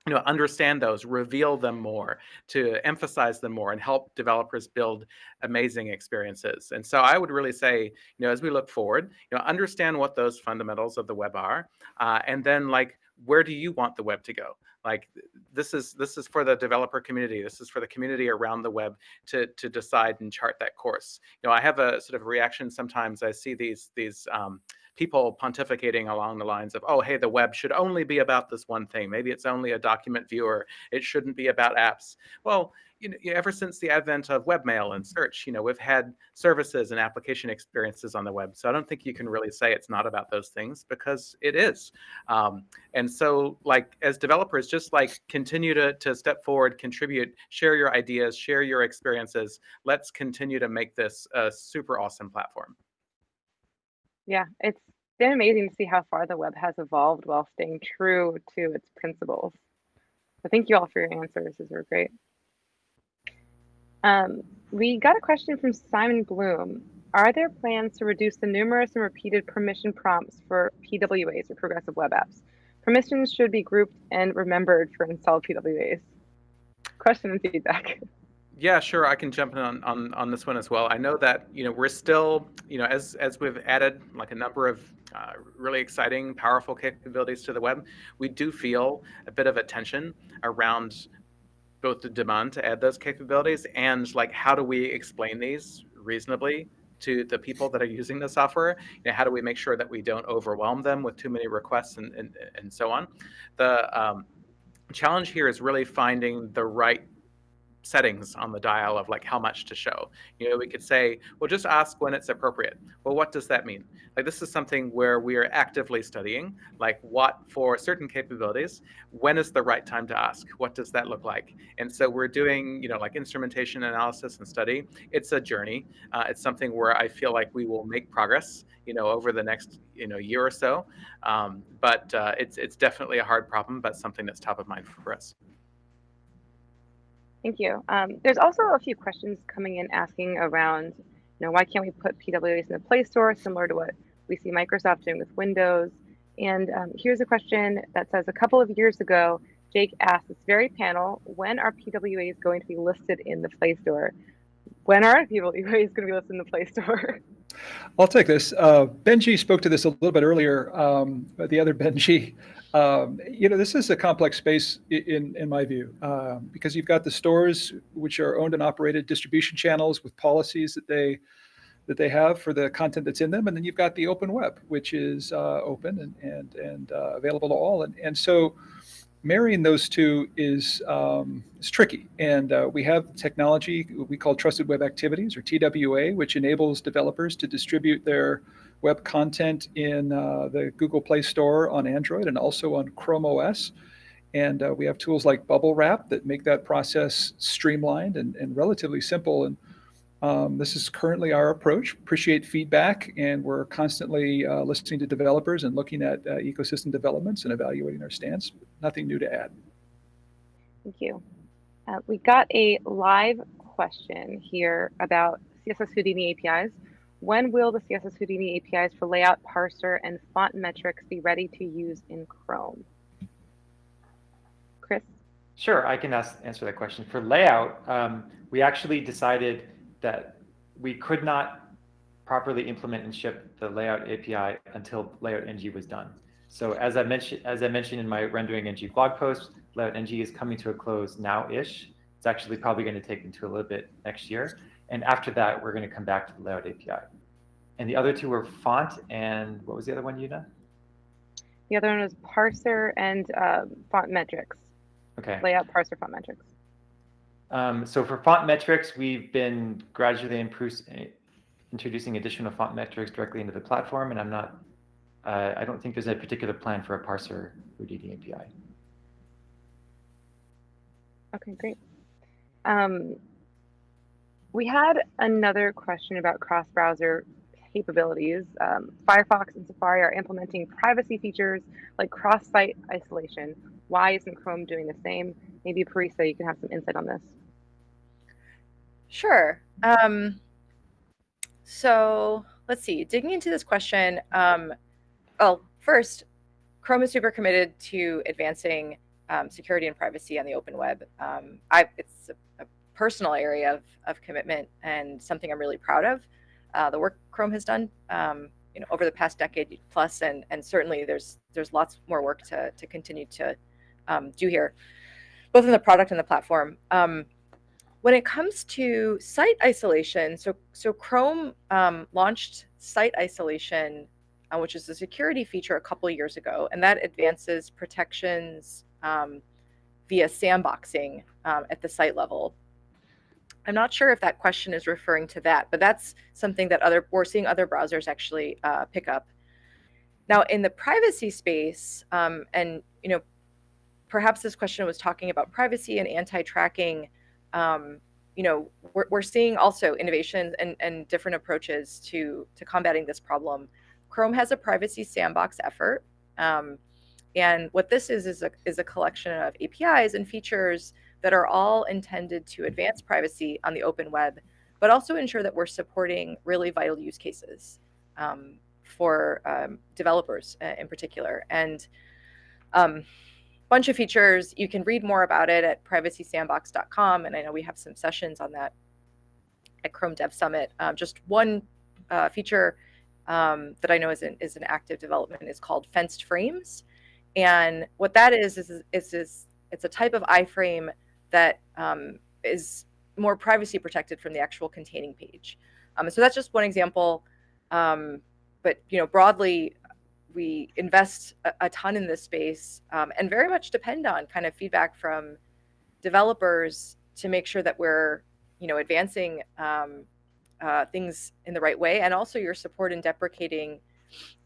[SPEAKER 9] you know understand those reveal them more to emphasize them more and help developers build amazing experiences. And so i would really say you know as we look forward you know understand what those fundamentals of the web are uh, and then like where do you want the web to go? Like this is this is for the developer community this is for the community around the web to to decide and chart that course. You know i have a sort of reaction sometimes i see these these um, people pontificating along the lines of, oh, hey, the web should only be about this one thing. Maybe it's only a document viewer. It shouldn't be about apps. Well, you know, ever since the advent of webmail and search, you know, we've had services and application experiences on the web. So I don't think you can really say it's not about those things because it is. Um, and so, like as developers, just like continue to to step forward, contribute, share your ideas, share your experiences. Let's continue to make this a super awesome platform.
[SPEAKER 8] Yeah, it's been amazing to see how far the web has evolved while staying true to its principles. So thank you all for your answers. These were great. Um, we got a question from Simon Bloom. Are there plans to reduce the numerous and repeated permission prompts for PWAs or progressive web apps? Permissions should be grouped and remembered for installed PWAs. Question and feedback.
[SPEAKER 9] Yeah, sure. I can jump in on, on, on this one as well. I know that you know we're still you know as as we've added like a number of uh, really exciting, powerful capabilities to the web, we do feel a bit of a tension around both the demand to add those capabilities and like how do we explain these reasonably to the people that are using the software you know, how do we make sure that we don't overwhelm them with too many requests and, and, and so on the um, challenge here is really finding the right settings on the dial of like how much to show. You know, we could say, well, just ask when it's appropriate. Well, what does that mean? Like this is something where we are actively studying, like what for certain capabilities, when is the right time to ask? What does that look like? And so we're doing, you know, like instrumentation analysis and study. It's a journey. Uh, it's something where I feel like we will make progress, you know, over the next, you know, year or so. Um, but uh, it's it's definitely a hard problem, but something that's top of mind for us.
[SPEAKER 8] Thank you. Um, there's also a few questions coming in asking around, you know, why can't we put PWAs in the Play Store, similar to what we see Microsoft doing with Windows? And um, here's a question that says, a couple of years ago, Jake asked this very panel, when are PWAs going to be listed in the Play Store? When are PWAs going to be listed in the Play Store?
[SPEAKER 1] I'll take this. Uh, Benji spoke to this a little bit earlier, um, the other Benji. Um, you know, this is a complex space in, in my view, uh, because you've got the stores, which are owned and operated distribution channels with policies that they that they have for the content that's in them, and then you've got the open web, which is uh, open and and and uh, available to all, and and so marrying those two is um, is tricky. And uh, we have technology we call Trusted Web Activities or TWA, which enables developers to distribute their web content in uh, the Google Play Store on Android and also on Chrome OS. And uh, we have tools like Bubblewrap that make that process streamlined and, and relatively simple. And um, this is currently our approach. Appreciate feedback, and we're constantly uh, listening to developers and looking at uh, ecosystem developments and evaluating our stance. Nothing new to add.
[SPEAKER 8] Thank you. Uh, we got a live question here about CSS Houdini APIs. When will the CSS Houdini APIs for layout, parser, and font metrics be ready to use in Chrome? Chris?
[SPEAKER 11] Sure, I can ask, answer that question. For layout, um, we actually decided that we could not properly implement and ship the layout API until LayoutNG was done. So as I mentioned, as I mentioned in my RenderingNG blog post, LayoutNG is coming to a close now-ish. It's actually probably going to take into a little bit next year. And after that, we're going to come back to the layout API. And the other two were font and what was the other one, Una?
[SPEAKER 8] The other one was parser and uh, font metrics.
[SPEAKER 11] Okay.
[SPEAKER 8] Layout, parser, font metrics.
[SPEAKER 11] Um, so for font metrics, we've been gradually introducing additional font metrics directly into the platform, and I'm not, uh, I don't think there's a particular plan for a parser Houdini API.
[SPEAKER 8] Okay, great. Um, we had another question about cross-browser capabilities. Um, Firefox and Safari are implementing privacy features like cross-site isolation. Why isn't Chrome doing the same? Maybe Parisa, you can have some insight on this.
[SPEAKER 10] Sure. Um, so let's see, digging into this question. Um, well, first, Chrome is super committed to advancing um, security and privacy on the open web. Um, I, it's a, a, personal area of, of commitment and something I'm really proud of. Uh, the work Chrome has done, um, you know, over the past decade plus, and and certainly there's there's lots more work to to continue to um, do here, both in the product and the platform. When it comes to site isolation, so so Chrome um, launched site isolation uh, which is a security feature a couple years ago, and that advances protections um, via sandboxing um, at the site level. I'm not sure if that question is referring to that, but that's something that other we're seeing other browsers actually uh, pick up. Now, in the privacy space, um, and you know, perhaps this question was talking about privacy and anti-tracking. Um, you know, we're, we're seeing also innovations and, and different approaches to to combating this problem. Chrome has a privacy sandbox effort. Um, and what this is is a, is a collection of APIs and features that are all intended to advance privacy on the open web, but also ensure that we're supporting really vital use cases um, for um, developers uh, in particular. And um, bunch of features. You can read more about it at privacysandbox.com. And I know we have some sessions on that at Chrome Dev Summit. Um, just one uh, feature um, that I know is an, is an active development is called fenced frames. And what that is, is, is, is it's a type of iframe that um, is more privacy protected from the actual containing page. Um, so that's just one example. Um, but you know, broadly, we invest a, a ton in this space um, and very much depend on kind of feedback from developers to make sure that we're, you know, advancing um, uh, things in the right way, and also your support in deprecating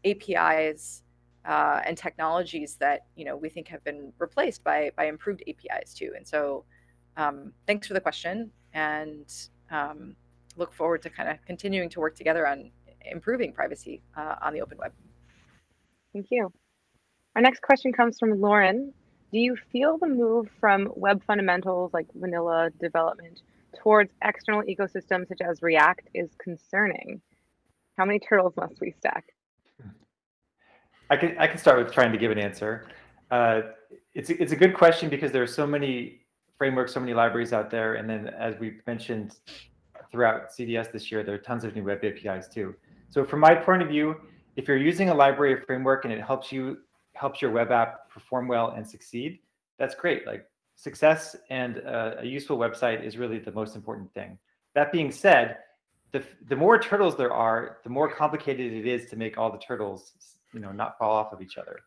[SPEAKER 10] APIs uh, and technologies that you know we think have been replaced by by improved APIs too. And so, um, thanks for the question, and um, look forward to kind of continuing to work together on improving privacy uh, on the open web.
[SPEAKER 7] Thank you. Our next question comes from Lauren. Do you feel the move from web fundamentals like vanilla development towards external ecosystems such as React is concerning? How many turtles must we stack?
[SPEAKER 11] I can I can start with trying to give an answer. Uh, it's it's a good question because there are so many frameworks, so many libraries out there, and then as we mentioned throughout CDS this year, there are tons of new web APIs too. So from my point of view, if you're using a library or framework and it helps you helps your web app perform well and succeed, that's great. Like success and uh, a useful website is really the most important thing. That being said, the, the more turtles there are, the more complicated it is to make all the turtles, you know, not fall off of each other.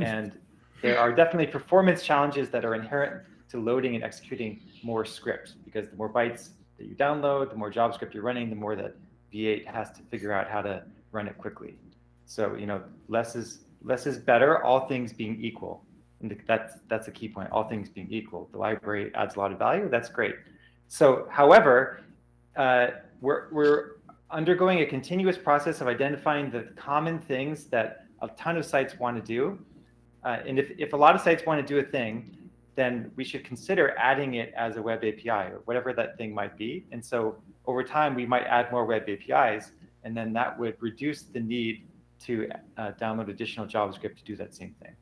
[SPEAKER 11] and there are definitely performance challenges that are inherent to loading and executing more scripts because the more bytes that you download, the more JavaScript you're running, the more that V8 has to figure out how to run it quickly. So, you know, less is less is better, all things being equal. And that's that's a key point, all things being equal. The library adds a lot of value, that's great. So, however, uh, we're, we're undergoing a continuous process of identifying the common things that a ton of sites want to do. Uh, and if, if a lot of sites want to do a thing, then we should consider adding it as a web API or whatever that thing might be. And so over time, we might add more web APIs, and then that would reduce the need to uh, download additional JavaScript to do that same thing.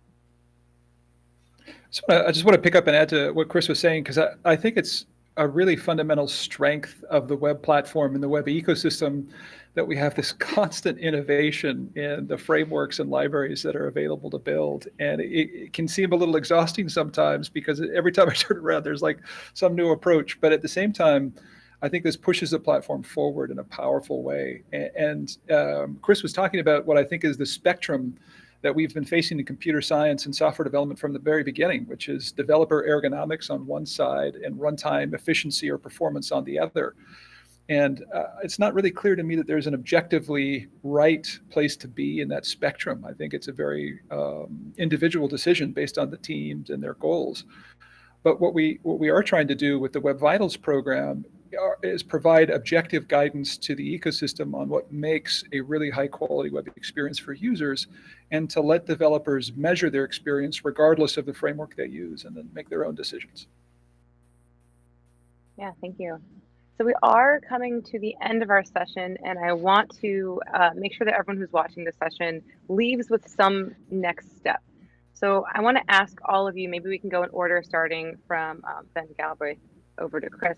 [SPEAKER 1] So I just want to pick up and add to what Chris was saying, because I, I think it's a really fundamental strength of the web platform and the web ecosystem that we have this constant innovation in the frameworks and libraries that are available to build. And it, it, can seem a little exhausting sometimes because every time I turn around, there's like some new approach. But at the same time, I think this pushes the platform forward in a powerful way. And, um, Chris was talking about what I think is the spectrum that we've been facing in computer science and software development from the very beginning, which is developer ergonomics on one side and runtime efficiency or performance on the other. And uh, it's not really clear to me that there's an objectively right place to be in that spectrum. I think it's a very um, individual decision based on the teams and their goals. But what we what we are trying to do with the Web Vitals program is provide objective guidance to the ecosystem on what makes a really high quality web experience for users and to let developers measure their experience regardless of the framework they use and then make their own decisions.
[SPEAKER 7] Yeah, thank you. So we are coming to the end of our session and I want to uh, make sure that everyone who's watching the session leaves with some next step. So I want to ask all of you, maybe we can go in order starting from um, Ben Galbraith over to Chris.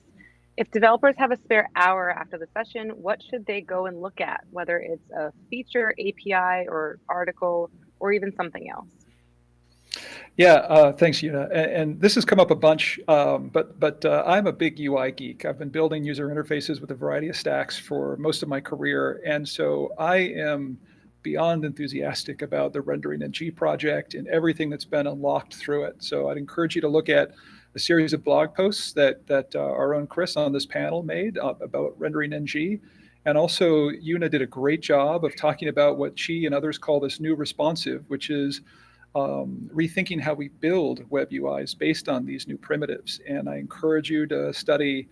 [SPEAKER 7] If developers have a spare hour after the session, what should they go and look at, whether it's a feature, API, or article, or even something else?
[SPEAKER 1] Yeah, uh, thanks, Una. And, and, this has come up a bunch, um, but but uh, I'm a big UI geek. I've been building user interfaces with a variety of stacks for most of my career, and so I am beyond enthusiastic about the RenderingNG project and everything that's been unlocked through it. So I'd encourage you to look at a series of blog posts that that uh, our own Chris on this panel made uh, about RenderingNG. And also, Una did a great job of talking about what she and others call this new responsive, which is um, rethinking how we build web UIs based on these new primitives. And I encourage you to study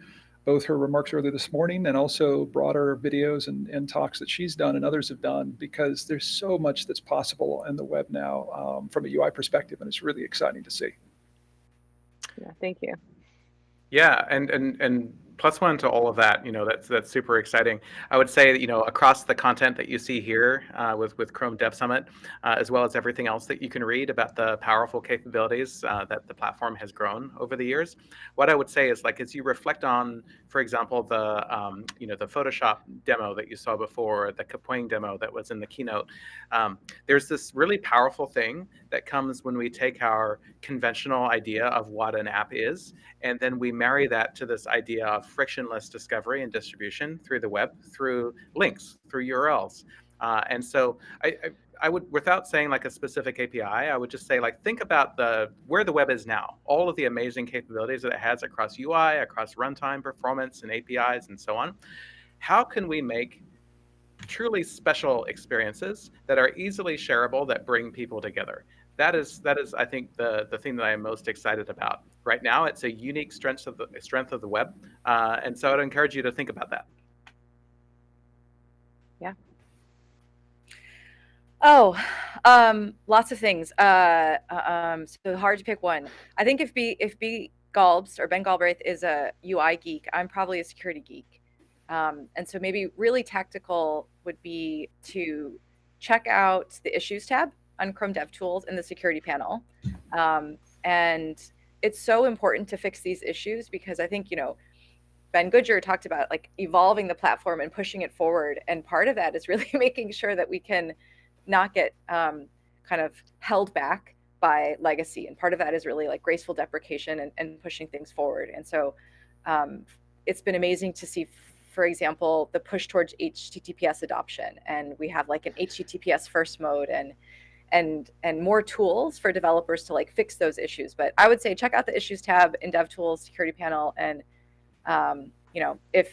[SPEAKER 1] both her remarks earlier this morning and also broader videos and, and talks that she's done and others have done because there's so much that's possible in the web now um, from a UI perspective, and it's really exciting to see.
[SPEAKER 8] Yeah, thank you.
[SPEAKER 9] Yeah, and and and plus one to all of that. You know, that's that's super exciting. I would say, you know, across the content that you see here uh, with with Chrome Dev Summit, uh, as well as everything else that you can read about the powerful capabilities uh, that the platform has grown over the years. What I would say is, like, as you reflect on, for example, the um, you know the Photoshop demo that you saw before, the Kapwing demo that was in the keynote. Um, there's this really powerful thing that comes when we take our conventional idea of what an app is, and then we marry that to this idea of frictionless discovery and distribution through the web, through links, through URLs. Uh, and so I, I, I, would, without saying like a specific API, I would just say like think about the where the web is now, all of the amazing capabilities that it has across UI, across runtime performance and APIs and so on. How can we make truly special experiences that are easily shareable that bring people together? That is that is I think the the thing that I am most excited about right now. It's a unique strength of the strength of the web, uh, and so I'd encourage you to think about that.
[SPEAKER 8] Yeah.
[SPEAKER 10] Oh, um, lots of things. Uh, uh um, so hard to pick one. I think if B if B Galbs or Ben Galbraith is a UI geek, I'm probably a security geek. Um, and so maybe really tactical would be to check out the issues tab on Chrome DevTools in the security panel. Um, and it's so important to fix these issues because I think, you know, Ben Goodger talked about like evolving the platform and pushing it forward. And part of that is really making sure that we can not get um, kind of held back by legacy. And part of that is really like graceful deprecation and, and pushing things forward. And so um, it's been amazing to see, for example, the push towards HTTPS adoption. And we have like an HTTPS first mode and and and more tools for developers to like fix those issues. But I would say check out the issues tab in DevTools security panel, and um, you know if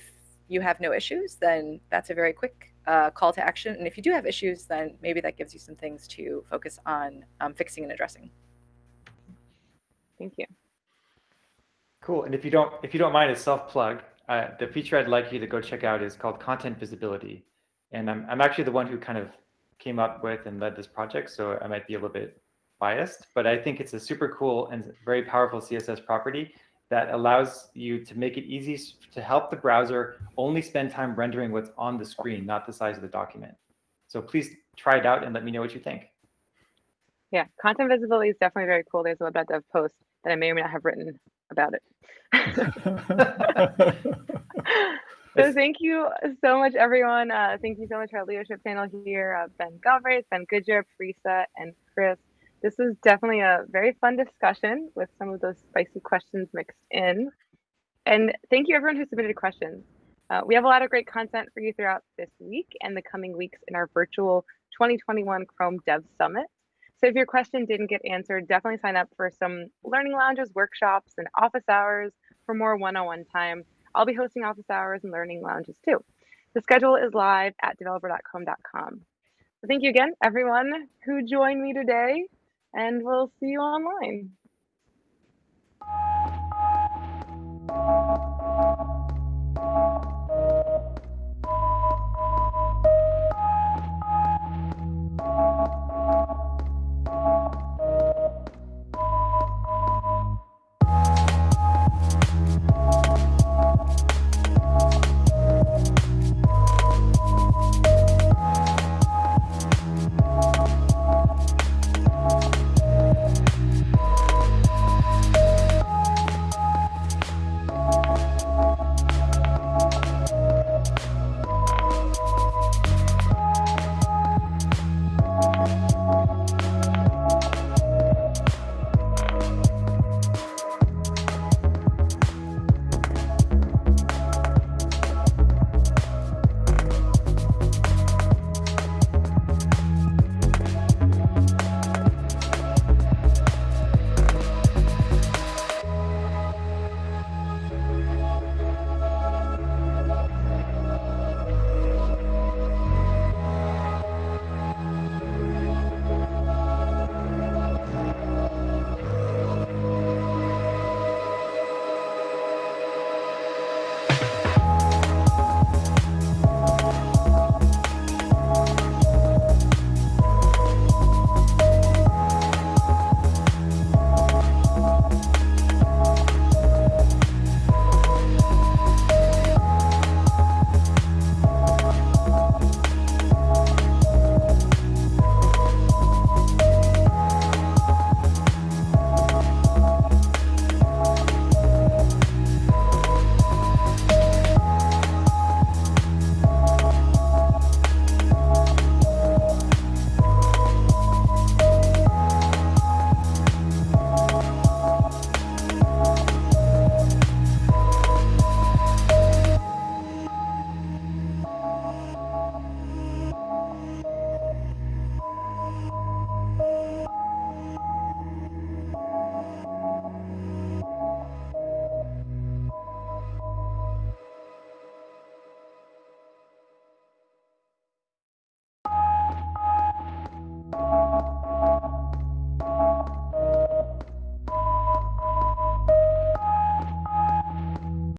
[SPEAKER 10] you have no issues, then that's a very quick uh, call to action. And if you do have issues, then maybe that gives you some things to focus on um, fixing and addressing.
[SPEAKER 8] Thank you.
[SPEAKER 11] Cool. And if you don't if you don't mind a self plug, uh, the feature I'd like you to go check out is called content visibility. And I'm, I'm actually the one who kind of came up with and led this project, so I might be a little bit biased, but I think it's a super cool and very powerful CSS property that allows you to make it easy to help the browser only spend time rendering what's on the screen, not the size of the document. So please try it out and let me know what you think.
[SPEAKER 8] Yeah, content visibility is definitely very cool. There's a web.dev post that I may or may not have written about it. So thank you so much, everyone. Uh, thank you so much for our leadership panel here, uh, Ben Galbraith, Ben Goodger, Parisa, and Chris. This was definitely a very fun discussion with some of those spicy questions mixed in. And thank you everyone who submitted questions. Uh, we have a lot of great content for you throughout this week and the coming weeks in our virtual 2021 Chrome Dev Summit. So if your question didn't get answered, definitely sign up for some learning lounges, workshops, and office hours for more one-on-one -on -one time I'll be hosting office hours and learning lounges too. The schedule is live at developer.chrome.com. So thank you again, everyone who joined me today, and we'll see you online.